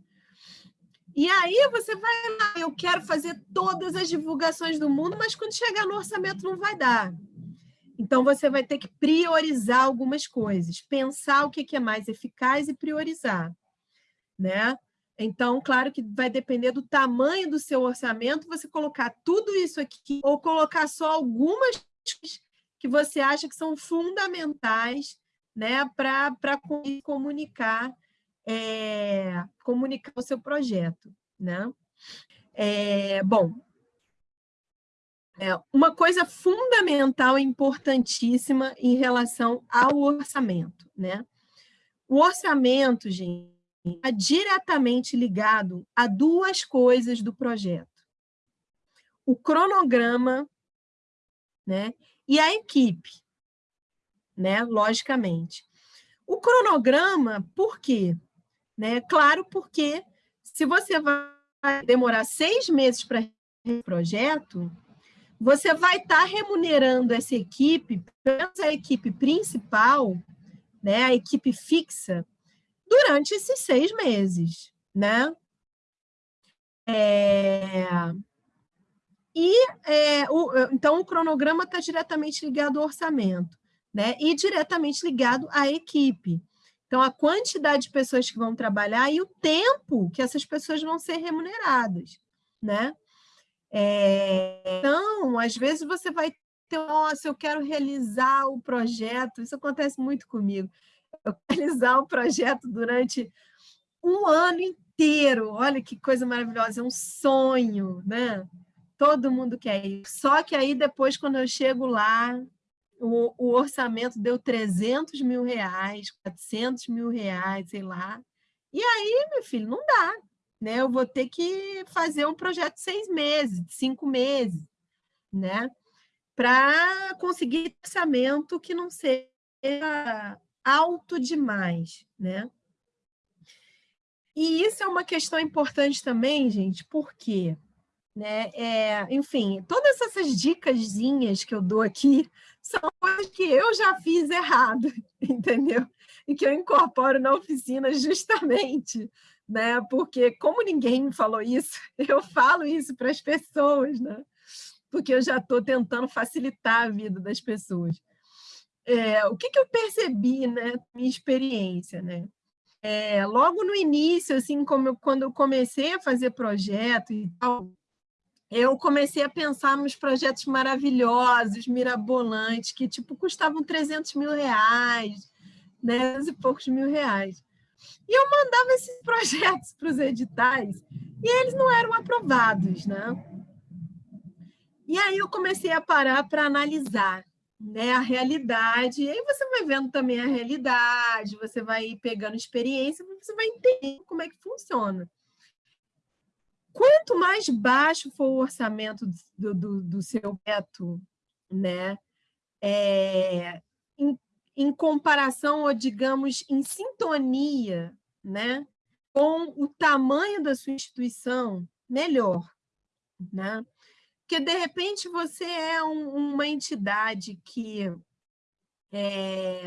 E aí você vai lá, eu quero fazer todas as divulgações do mundo, mas quando chegar no orçamento não vai dar. Então, você vai ter que priorizar algumas coisas, pensar o que é mais eficaz e priorizar. Né? Então, claro que vai depender do tamanho do seu orçamento, você colocar tudo isso aqui, ou colocar só algumas que você acha que são fundamentais né, para comunicar é, comunicar o seu projeto. Né? É, bom, é, uma coisa fundamental e importantíssima em relação ao orçamento. Né? O orçamento, gente, está diretamente ligado a duas coisas do projeto. O cronograma né, e a equipe, né, logicamente. O cronograma, por quê? Né? Claro, porque se você vai demorar seis meses para o projeto, você vai estar tá remunerando essa equipe, essa equipe principal, né, a equipe fixa, durante esses seis meses. Né? É... E é, o, então o cronograma está diretamente ligado ao orçamento, né? E diretamente ligado à equipe. Então, a quantidade de pessoas que vão trabalhar e o tempo que essas pessoas vão ser remuneradas, né? É, então, às vezes você vai ter, nossa, eu quero realizar o projeto, isso acontece muito comigo, eu quero realizar o projeto durante um ano inteiro, olha que coisa maravilhosa, é um sonho, né? Todo mundo quer isso. Só que aí depois, quando eu chego lá, o, o, orçamento deu 300 mil reais, 400 mil reais, sei lá. E aí, meu filho, não dá. né? Eu vou ter que fazer um projeto de seis meses, de cinco meses, né? Para conseguir orçamento que não seja alto demais, né? E isso é uma questão importante também, gente, porque, né, é, enfim, todas essas dicasinhas que eu dou aqui são coisas que eu já fiz errado, entendeu? E que eu incorporo na oficina justamente, né? Porque como ninguém me falou isso, eu falo isso para as pessoas, né? Porque eu já estou tentando facilitar a vida das pessoas. É, o que, que eu percebi, né? Minha experiência, né? É, logo no início, assim, como eu, quando eu comecei a fazer projeto e tal, eu comecei a pensar nos projetos maravilhosos, mirabolantes, que tipo custavam 300 mil reais, né, e poucos mil reais. E eu mandava esses projetos para os editais e eles não eram aprovados, né? E aí eu comecei a parar para analisar né, a realidade, e aí você vai vendo também a realidade, você vai pegando experiência, você vai entender como é que funciona. Quanto mais baixo for o orçamento do, do, do seu teto, né, é, em, em comparação, ou digamos, em sintonia né, com o tamanho da sua instituição, melhor. Né? Porque, de repente, você é um, uma entidade que é,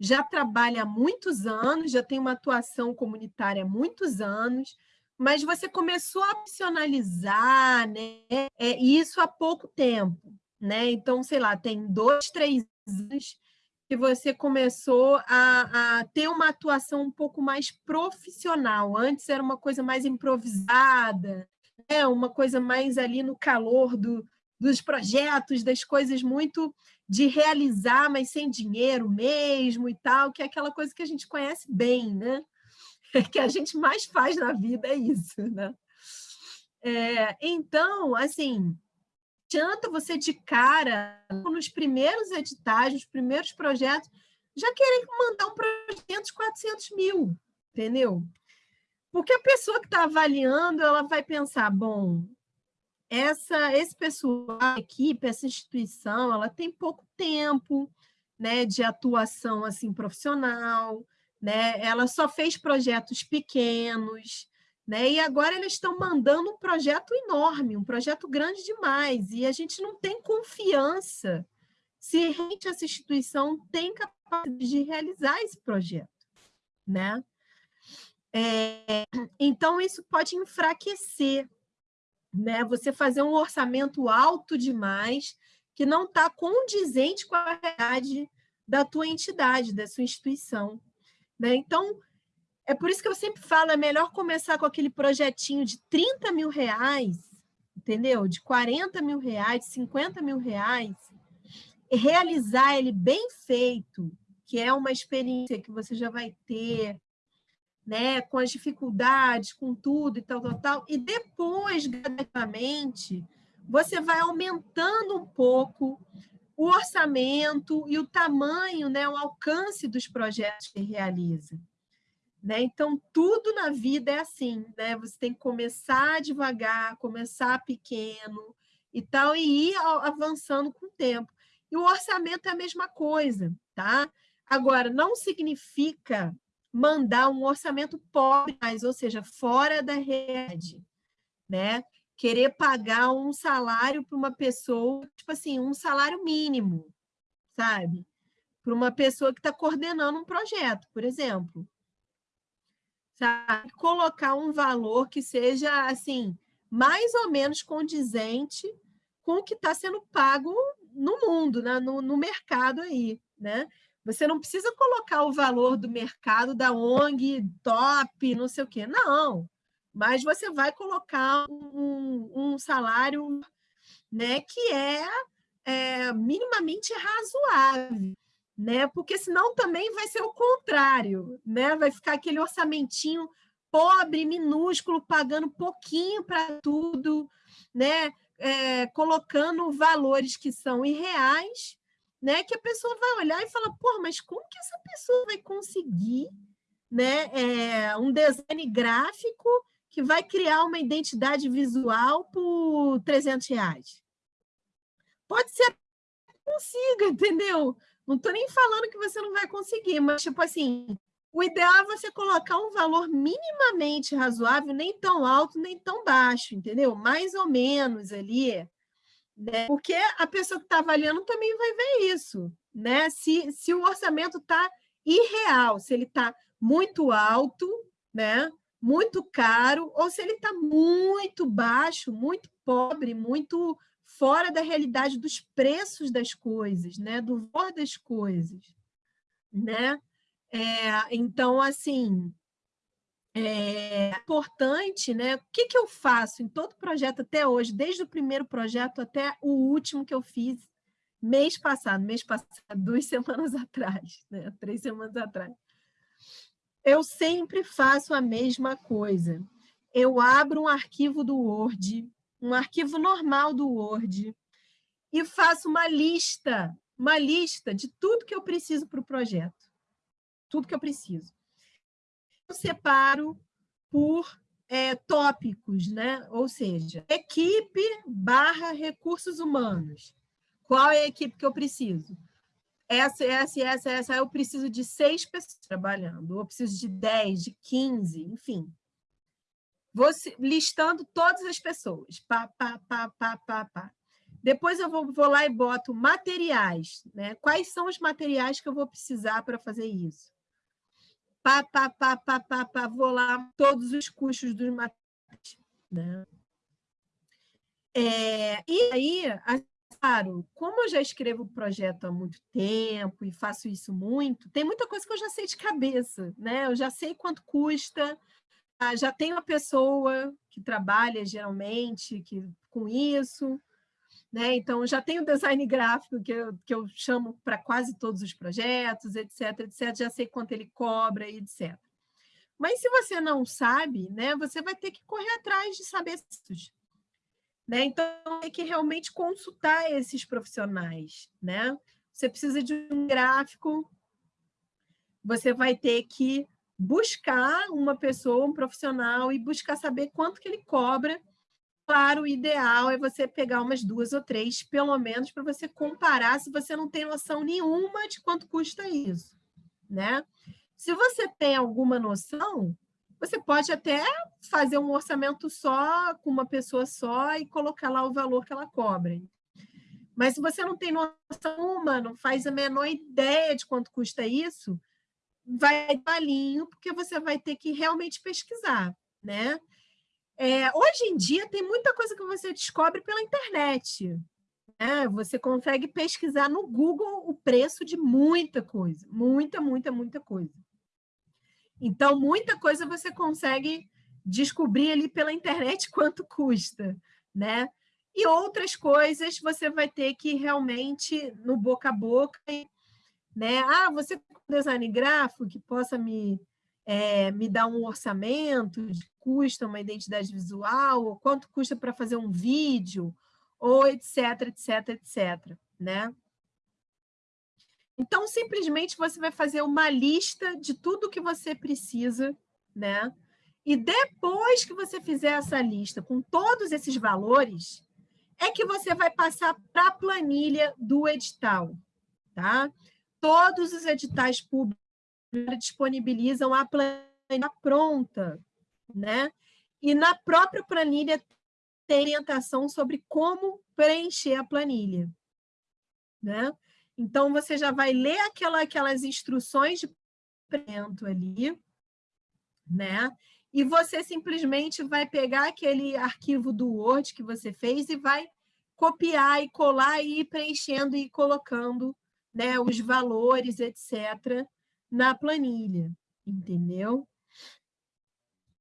já trabalha há muitos anos, já tem uma atuação comunitária há muitos anos, mas você começou a opcionalizar né, é, isso há pouco tempo. Né? Então, sei lá, tem dois, três anos que você começou a, a, ter uma atuação um pouco mais profissional. Antes era uma coisa mais improvisada, né, uma coisa mais ali no calor do, dos projetos, das coisas muito de realizar, mas sem dinheiro mesmo e tal, que é aquela coisa que a gente conhece bem, né? que a gente mais faz na vida é isso, né? É, então, assim, adianta você de cara, nos primeiros editais, nos primeiros projetos, já querer mandar um projeto de 400 mil, entendeu? Porque a pessoa que está avaliando, ela vai pensar, bom, essa, esse pessoal, a equipe, essa instituição, ela tem pouco tempo né, de atuação assim profissional, né? ela só fez projetos pequenos, né? e agora eles estão mandando um projeto enorme, um projeto grande demais, e a gente não tem confiança se realmente essa instituição tem capacidade de realizar esse projeto. Né? É, então, isso pode enfraquecer, né? Você fazer um orçamento alto demais, que não está condizente com a realidade da tua entidade, da sua instituição. Né? Então, é por isso que eu sempre falo, é melhor começar com aquele projetinho de 30 mil reais, entendeu? De 40 mil reais, de 50 mil reais, e realizar ele bem feito, que é uma experiência que você já vai ter, né, com as dificuldades, com tudo e tal, tal, tal, e depois, gradativamente, você vai aumentando um pouco o orçamento e o tamanho, né, o alcance dos projetos que realiza. Né? Então, tudo na vida é assim, né? Você tem que começar devagar, começar pequeno e tal, e ir avançando com o tempo. E o orçamento é a mesma coisa, tá? Agora, não significa mandar um orçamento pobre, mas, ou seja, fora da rede, né? Querer pagar um salário para uma pessoa, tipo assim, um salário mínimo, sabe? Para uma pessoa que está coordenando um projeto, por exemplo. Sabe? Colocar um valor que seja, assim, mais ou menos condizente com o que está sendo pago no mundo, né? no, no mercado aí, né? Você não precisa colocar o valor do mercado da ONG top, não sei o quê. Não, mas você vai colocar um, um salário né, que é, é minimamente razoável, né? Porque senão também vai ser o contrário, né? Vai ficar aquele orçamentinho pobre, minúsculo, pagando pouquinho para tudo, né? É, colocando valores que são irreais né? Que a pessoa vai olhar e falar, pô, mas como que essa pessoa vai conseguir né, é, um design gráfico que vai criar uma identidade visual por 300 reais. Pode ser que consiga, entendeu? Não estou nem falando que você não vai conseguir, mas, tipo assim, o ideal é você colocar um valor minimamente razoável, nem tão alto, nem tão baixo, entendeu? Mais ou menos ali, né? Porque a pessoa que está avaliando também vai ver isso, né? Se, se o orçamento está irreal, se ele está muito alto, né? Muito caro, ou se ele está muito baixo, muito pobre, muito fora da realidade dos preços das coisas, né? do valor das coisas. Né? É, então, assim, é importante, né? O que, que eu faço em todo projeto até hoje, desde o primeiro projeto até o último que eu fiz mês passado, mês passado, duas semanas atrás, né? três semanas atrás eu sempre faço a mesma coisa. Eu abro um arquivo do Word, um arquivo normal do Word, e faço uma lista, uma lista de tudo que eu preciso para o projeto. Tudo que eu preciso. Eu separo por é, tópicos, né? ou seja, equipe barra recursos humanos. Qual é a equipe que eu preciso? Essa, essa, essa, essa, eu preciso de seis pessoas trabalhando, ou preciso de dez, de quinze, enfim. Vou listando todas as pessoas. Pá, pá, pá, pá, pá, pá. Depois eu vou, vou lá e boto materiais. Né? Quais são os materiais que eu vou precisar para fazer isso? Pá, pá, pá, pá, pá, pá, vou lá, todos os custos dos materiais. Né? É, e aí, claro, como eu já escrevo o projeto há muito tempo e faço isso muito, tem muita coisa que eu já sei de cabeça, né? Eu já sei quanto custa, ah, já tenho uma pessoa que trabalha geralmente que, com isso, né? Então, já tenho design gráfico que eu, que eu chamo para quase todos os projetos, etc, etc, já sei quanto ele cobra, etc. Mas se você não sabe, né, você vai ter que correr atrás de saber isso. Né? Então, tem que realmente consultar esses profissionais. Né? Você precisa de um gráfico, você vai ter que buscar uma pessoa, um profissional, e buscar saber quanto que ele cobra. Claro, o ideal é você pegar umas duas ou três, pelo menos, para você comparar se você não tem noção nenhuma de quanto custa isso. Né? Se você tem alguma noção, você pode até fazer um orçamento só, com uma pessoa só, e colocar lá o valor que ela cobra. Mas se você não tem noção uma, não faz a menor ideia de quanto custa isso, vai balinho, porque você vai ter que realmente pesquisar, né? É, hoje em dia, tem muita coisa que você descobre pela internet. Né? Você consegue pesquisar no Google o preço de muita coisa, muita, muita, muita coisa. Então, muita coisa você consegue descobrir ali pela internet quanto custa, né? E outras coisas você vai ter que realmente, no boca a boca, né? Ah, você tem um design gráfico que possa me, é, me dar um orçamento de custa uma identidade visual, ou quanto custa para fazer um vídeo, ou etc, etc, etc, né? Então, simplesmente você vai fazer uma lista de tudo que você precisa, né? E depois que você fizer essa lista com todos esses valores, é que você vai passar para a planilha do edital, tá? Todos os editais públicos disponibilizam a planilha pronta, né? E na própria planilha tem orientação sobre como preencher a planilha, né? Então, você já vai ler aquela, aquelas instruções de preenchimento ali, né? E você simplesmente vai pegar aquele arquivo do Word que você fez e vai copiar e colar e ir preenchendo e colocando né, os valores, etc., na planilha, entendeu?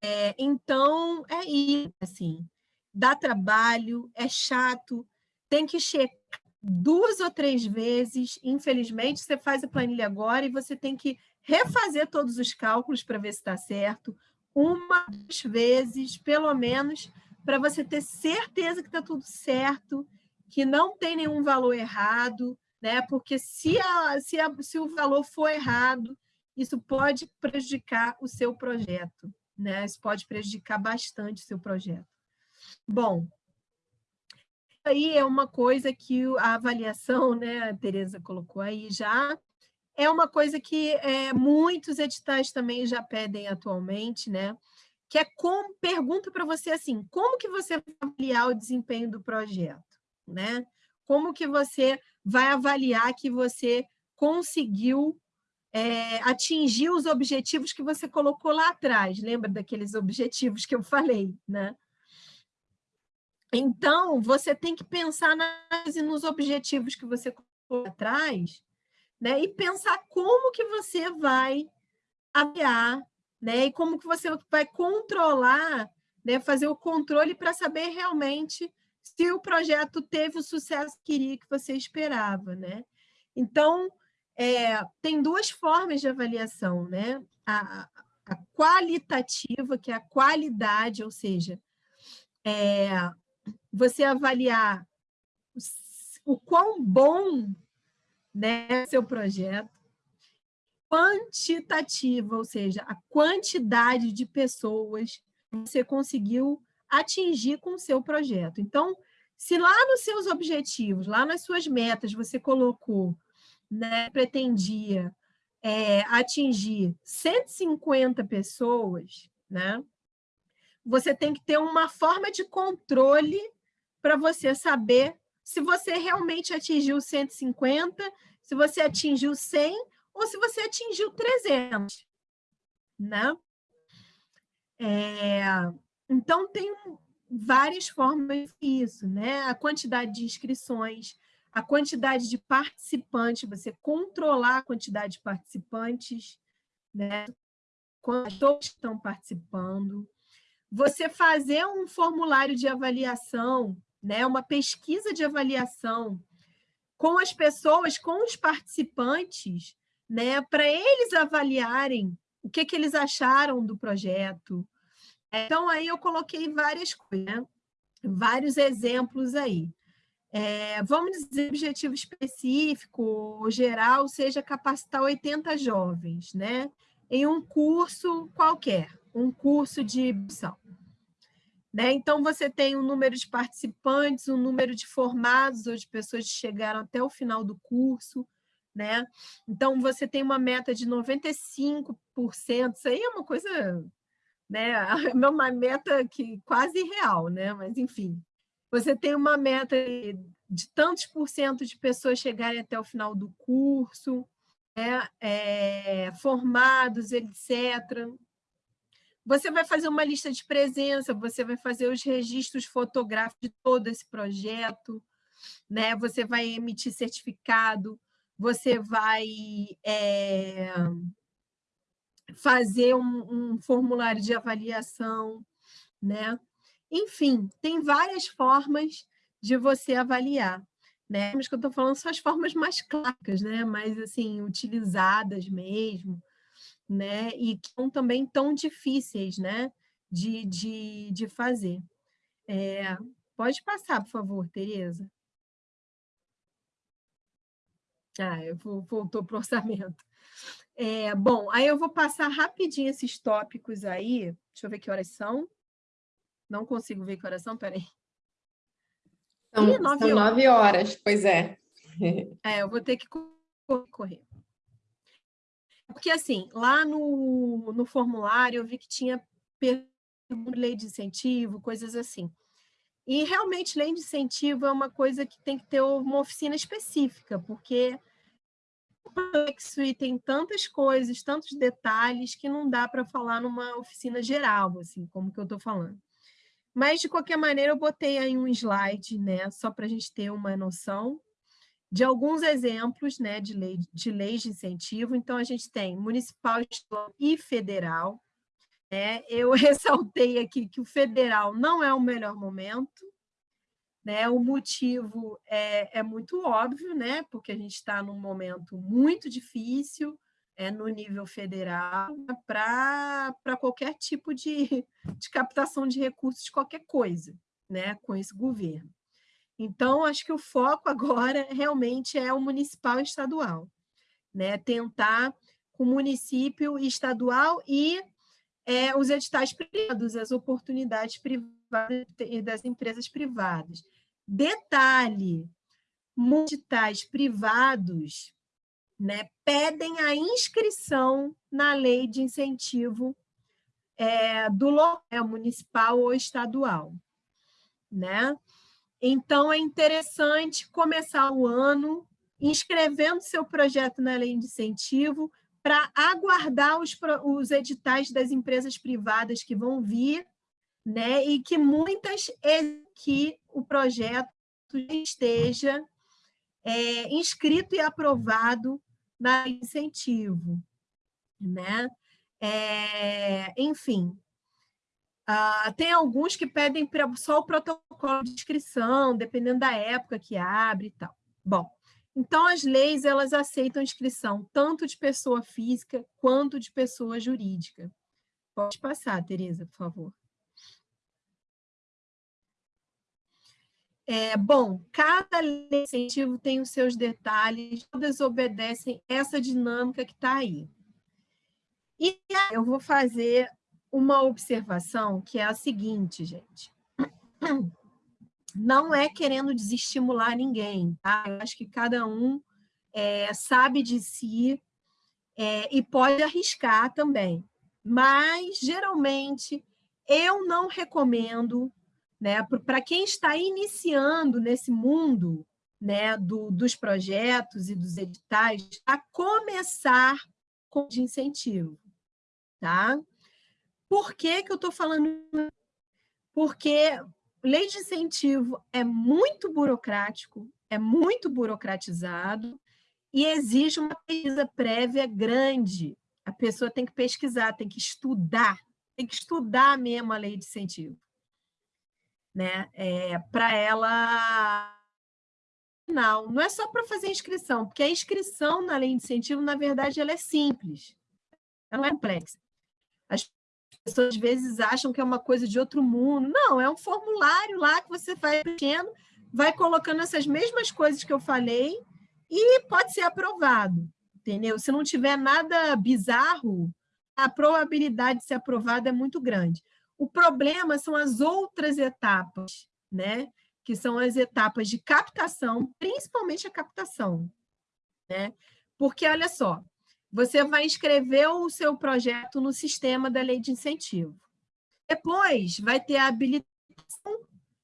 É, então, é isso, assim, dá trabalho, é chato, tem que checar duas ou três vezes, infelizmente, você faz a planilha agora e você tem que refazer todos os cálculos para ver se está certo, uma, duas vezes, pelo menos, para você ter certeza que está tudo certo, que não tem nenhum valor errado, né? porque se, a, se, a, se o valor for errado, isso pode prejudicar o seu projeto. né? Isso pode prejudicar bastante o seu projeto. Bom, aí é uma coisa que a avaliação, né, a Tereza colocou aí já, é uma coisa que é, muitos editais também já pedem atualmente, né? Que é como, pergunta para você assim, como que você vai avaliar o desempenho do projeto, né? Como que você vai avaliar que você conseguiu é, atingir os objetivos que você colocou lá atrás? Lembra daqueles objetivos que eu falei, né? Então, você tem que pensar nas, nos objetivos que você colocou atrás né? e pensar como que você vai avaliar né? e como que você vai controlar, né? fazer o controle para saber realmente se o projeto teve o sucesso que queria que você esperava. Né? Então, é, tem duas formas de avaliação, né? A, a, qualitativa, que é a qualidade, ou seja, é, você avaliar o quão bom né, seu projeto, quantitativa, ou seja, a quantidade de pessoas que você conseguiu atingir com o seu projeto. Então, se lá nos seus objetivos, lá nas suas metas, você colocou, né, pretendia é, atingir 150 pessoas, né, você tem que ter uma forma de controle para você saber se você realmente atingiu 150, se você atingiu 100 ou se você atingiu 300, né? É, então, tem várias formas disso, né? A quantidade de inscrições, a quantidade de participantes, você controlar a quantidade de participantes, né? Quantos estão participando. Você fazer um formulário de avaliação né, uma pesquisa de avaliação com as pessoas, com os participantes, né, para eles avaliarem o que, que eles acharam do projeto. Então, aí eu coloquei várias coisas, né? vários exemplos aí. É, vamos dizer, objetivo específico, geral, seja capacitar 80 jovens, né? Em um curso qualquer, um curso de opção. Né? Então, você tem um número de participantes, um número de formados ou de pessoas que chegaram até o final do curso. Né? Então, você tem uma meta de 95%, isso aí é uma coisa, né? É uma meta que quase real, né? mas enfim. Você tem uma meta de tantos por cento de pessoas chegarem até o final do curso, né? é, formados, etc. Você vai fazer uma lista de presença, você vai fazer os registros fotográficos de todo esse projeto, né? você vai emitir certificado, você vai é, fazer um, um, formulário de avaliação, né? Enfim, tem várias formas de você avaliar. Né? Mas que eu estou falando são as formas mais clássicas, né? mais assim, utilizadas mesmo né? E que são também tão difíceis, né? De, de, de fazer. É, pode passar, por favor, Tereza. Ah, eu vou, voltou para o orçamento. É, bom, aí eu vou passar rapidinho esses tópicos aí. Deixa eu ver que horas são. Não consigo ver que horas são, peraí. São, Ih, nove, são horas. nove horas, pois é. É, eu vou ter que correr. Porque, assim, lá no, no formulário eu vi que tinha lei de incentivo, coisas assim. E, realmente, lei de incentivo é uma coisa que tem que ter uma oficina específica, porque é complexo e tem tantas coisas, tantos detalhes, que não dá para falar numa oficina geral, assim, como que eu estou falando. Mas, de qualquer maneira, eu botei aí um slide, né, só para a gente ter uma noção de alguns exemplos né, de, lei, de leis de incentivo. Então, a gente tem municipal, e federal. Né? Eu ressaltei aqui que o federal não é o melhor momento. Né? O motivo é, é muito óbvio, né? porque a gente está num momento muito difícil é, no nível federal para qualquer tipo de, de captação de recursos de qualquer coisa né? com esse governo. Então, acho que o foco agora realmente é o municipal e estadual, né? tentar com o município estadual e é, os editais privados, as oportunidades privadas das empresas privadas. Detalhe, editais privados né, pedem a inscrição na lei de incentivo é, do local municipal ou estadual. Né? Então, é interessante começar o ano inscrevendo seu projeto na lei de incentivo para aguardar os, os editais das empresas privadas que vão vir, né? e que muitas que o projeto esteja é, inscrito e aprovado na incentivo. Né? É, enfim, Uh, tem alguns que pedem só o protocolo de inscrição, dependendo da época que abre e tal. Bom, então as leis elas aceitam inscrição tanto de pessoa física quanto de pessoa jurídica. Pode passar, Tereza, por favor. É, bom, cada lei de incentivo tem os seus detalhes, todas obedecem essa dinâmica que está aí. E eu vou fazer uma observação que é a seguinte, gente. Não é querendo desestimular ninguém, tá? Eu acho que cada um é, sabe de si é, e pode arriscar também. Mas, geralmente, eu não recomendo, né, para quem está iniciando nesse mundo né, do, dos projetos e dos editais, a começar com de incentivo. Tá? Por que, que eu estou falando? Porque lei de incentivo é muito burocrático, é muito burocratizado e exige uma pesquisa prévia grande. A pessoa tem que pesquisar, tem que estudar, tem que estudar mesmo a lei de incentivo. Né? É, para ela não, não é só para fazer inscrição, porque a inscrição na lei de incentivo, na verdade, ela é simples, ela não é complexa. As pessoas às vezes acham que é uma coisa de outro mundo. Não, é um formulário lá que você vai preenchendo, vai colocando essas mesmas coisas que eu falei e pode ser aprovado, entendeu? Se não tiver nada bizarro, a probabilidade de ser aprovado é muito grande. O problema são as outras etapas, né? que são as etapas de captação, principalmente a captação. Né? Porque, olha só, você vai inscrever o seu projeto no sistema da lei de incentivo. Depois vai ter a habilitação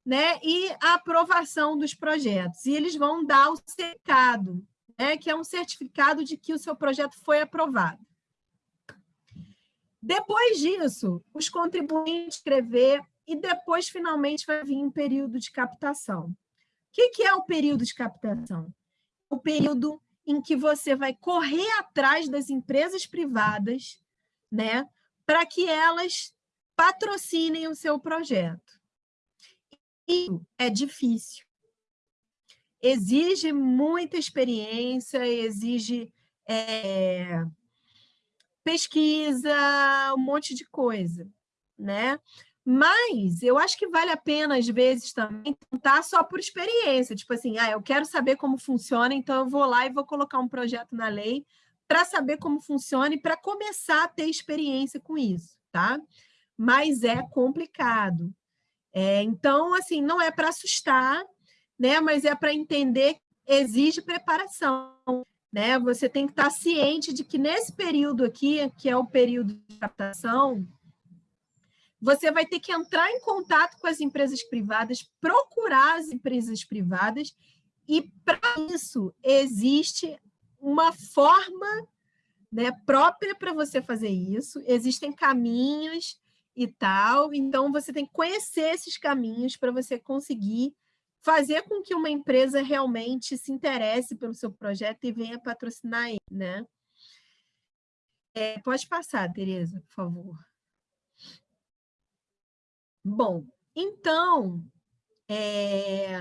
né, e a aprovação dos projetos. E eles vão dar o certificado, né, que é um certificado de que o seu projeto foi aprovado. Depois disso, os contribuintes escrever e depois, finalmente, vai vir um período de captação. O que, que é o período de captação? O período em que você vai correr atrás das empresas privadas, né, para que elas patrocinem o seu projeto. Isso é difícil. Exige muita experiência, exige é, pesquisa, um monte de coisa, né? Mas eu acho que vale a pena, às vezes, também tentar só por experiência. Tipo assim, ah, eu quero saber como funciona, então eu vou lá e vou colocar um projeto na lei para saber como funciona e para começar a ter experiência com isso, tá? Mas é complicado. É, então, assim, não é para assustar, né? Mas é para entender que exige preparação, né? Você tem que estar ciente de que nesse período aqui, que é o período de captação, você vai ter que entrar em contato com as empresas privadas, procurar as empresas privadas, e para isso existe uma forma né, própria para você fazer isso, existem caminhos e tal, então você tem que conhecer esses caminhos para você conseguir fazer com que uma empresa realmente se interesse pelo seu projeto e venha patrocinar ele, né? É, pode passar, Tereza, por favor. Bom, então, é,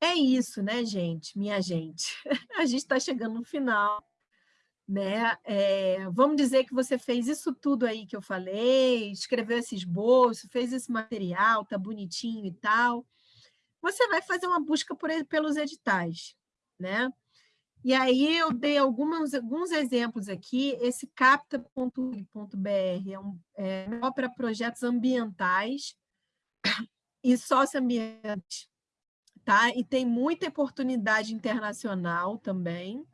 é isso, né, gente? Minha gente. A gente está chegando no final. Né? É, vamos dizer que você fez isso tudo aí que eu falei, escreveu esse esboço, fez esse material, tá bonitinho e tal. Você vai fazer uma busca por, pelos editais, né? E aí eu dei algumas, alguns exemplos aqui. Esse capta.br é, um, é para projetos ambientais e socioambientais, tá? E tem muita oportunidade internacional também.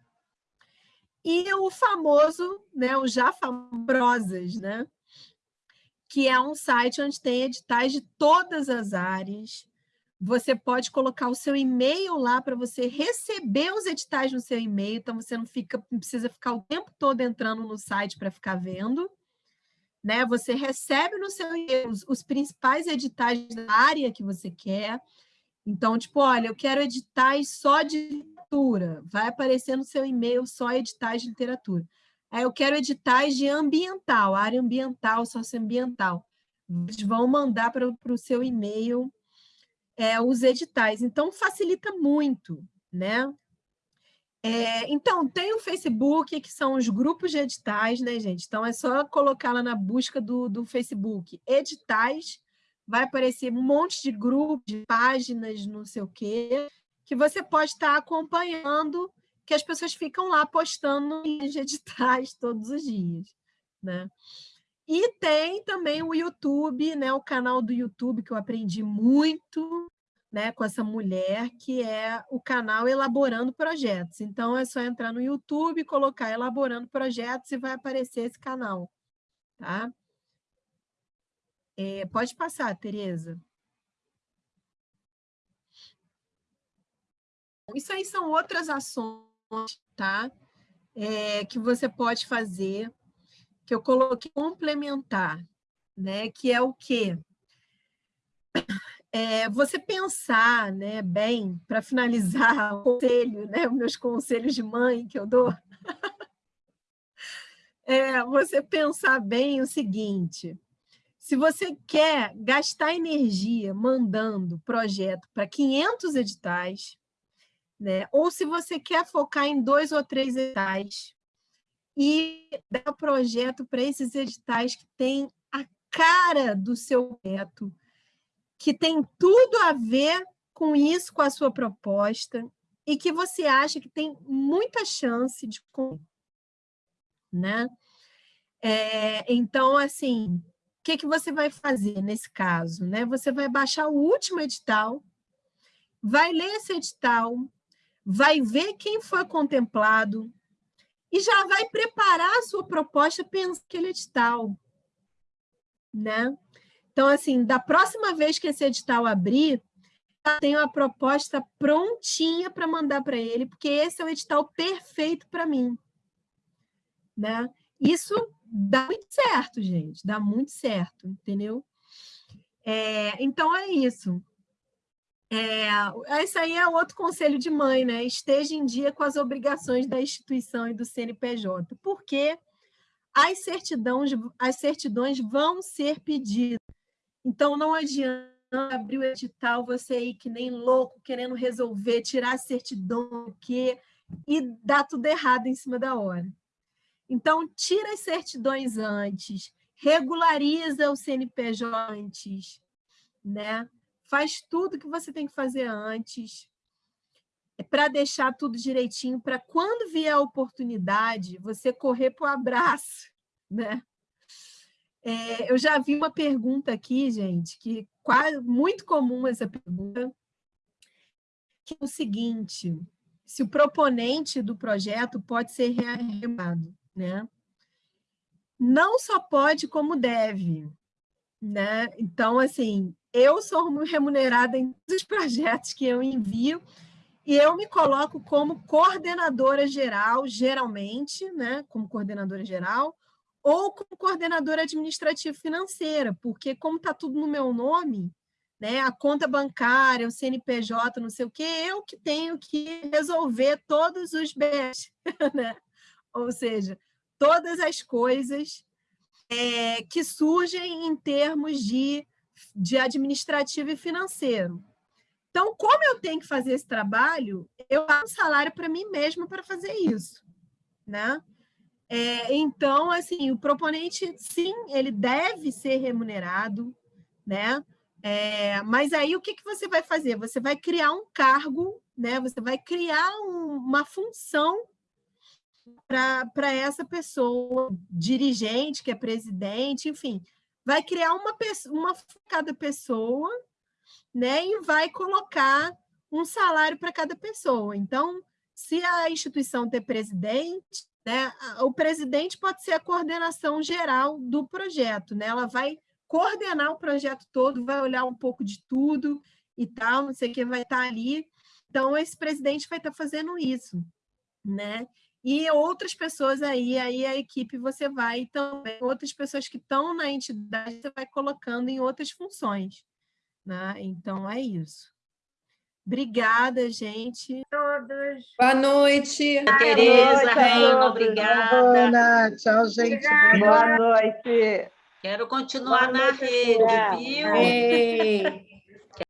E o famoso, né, o já famosas, né? Que é um site onde tem editais de todas as áreas, você pode colocar o seu e-mail lá para você receber os editais no seu e-mail, então você não, fica, precisa ficar o tempo todo entrando no site para ficar vendo. Né? Você recebe no seu e-mail os, os principais editais da área que você quer. Então, tipo, olha, eu quero editais só de literatura. Vai aparecer no seu e-mail só editais de literatura. Aí eu quero editais de ambiental, área ambiental, socioambiental. Eles vão mandar para o seu e-mail é, os editais. Então, facilita muito, né? É, então, tem o Facebook, que são os grupos de editais, né, gente? Então, é só colocar lá na busca do, do Facebook, editais, vai aparecer um monte de grupos, de páginas, não sei o quê, que você pode estar acompanhando, que as pessoas ficam lá postando de editais todos os dias, né? E tem também o YouTube, né, o canal do YouTube, que eu aprendi muito né, com essa mulher, que é o canal Elaborando Projetos. Então, é só entrar no YouTube, colocar Elaborando Projetos e vai aparecer esse canal. Tá? É, pode passar, Tereza. Isso aí são outras ações, tá? É, que você pode fazer que eu coloquei complementar, né? Que é o quê? É, você pensar né, bem, para finalizar o conselho, né, os meus conselhos de mãe que eu dou, é você pensar bem o seguinte, se você quer gastar energia mandando projeto para 500 editais, né, ou se você quer focar em dois ou três editais, e dar projeto para esses editais que têm a cara do seu projeto, que tem tudo a ver com isso, com a sua proposta, e que você acha que tem muita chance de né? É, então, assim, o que, que você vai fazer nesse caso? Né? Você vai baixar o último edital, vai ler esse edital, vai ver quem foi contemplado, e já vai preparar a sua proposta pensando naquele edital. Né? Então, assim, da próxima vez que esse edital abrir, já tenho a proposta prontinha para mandar para ele, porque esse é o edital perfeito para mim. Né? Isso dá muito certo, gente, dá muito certo, entendeu? É, então, é isso. É, esse aí é outro conselho de mãe, né? Esteja em dia com as obrigações da instituição e do CNPJ, porque as certidões, as certidões vão ser pedidas. Então, não adianta abrir o edital, você ir que nem louco, querendo resolver, tirar a certidão, o quê, e dar tudo errado em cima da hora. Então, tira as certidões antes, regulariza o CNPJ antes, né? Faz tudo que você tem que fazer antes, é para deixar tudo direitinho, para quando vier a oportunidade, você correr para o abraço, né? É, eu já vi uma pergunta aqui, gente, que quase muito comum essa pergunta, que é o seguinte, se o proponente do projeto pode ser rearremado, né? Não só pode, como deve, né? Então, assim, eu sou remunerada em todos os projetos que eu envio e eu me coloco como coordenadora geral, geralmente, né, como coordenadora geral, ou como coordenadora administrativa financeira, porque como está tudo no meu nome, né, a conta bancária, o CNPJ, não sei o quê, eu que tenho que resolver todos os bens, né? ou seja, todas as coisas é, que surgem em termos de de administrativo e financeiro. Então, como eu tenho que fazer esse trabalho, eu pago um salário para mim mesma para fazer isso, né? É, então, assim, o proponente, sim, ele deve ser remunerado, né? É, mas aí o que, que você vai fazer? Você vai criar um cargo, né? você vai criar um, uma função para essa pessoa, dirigente, que é presidente, enfim, vai criar uma pessoa, uma cada pessoa, né, e vai colocar um salário para cada pessoa. Então, se a instituição ter presidente, né, o presidente pode ser a coordenação geral do projeto, né? Ela vai coordenar o projeto todo, vai olhar um pouco de tudo e tal, não sei o que vai estar ali. Então, esse presidente vai estar fazendo isso, né? E outras pessoas aí, aí a equipe você vai também, outras pessoas que estão na entidade, você vai colocando em outras funções. Né? Então, é isso. Obrigada, gente. Todos. Boa noite. Tereza, Reina, obrigada. Ana, tchau, gente. Boa noite. Quero continuar Boa na noite, rede, viu? Ei.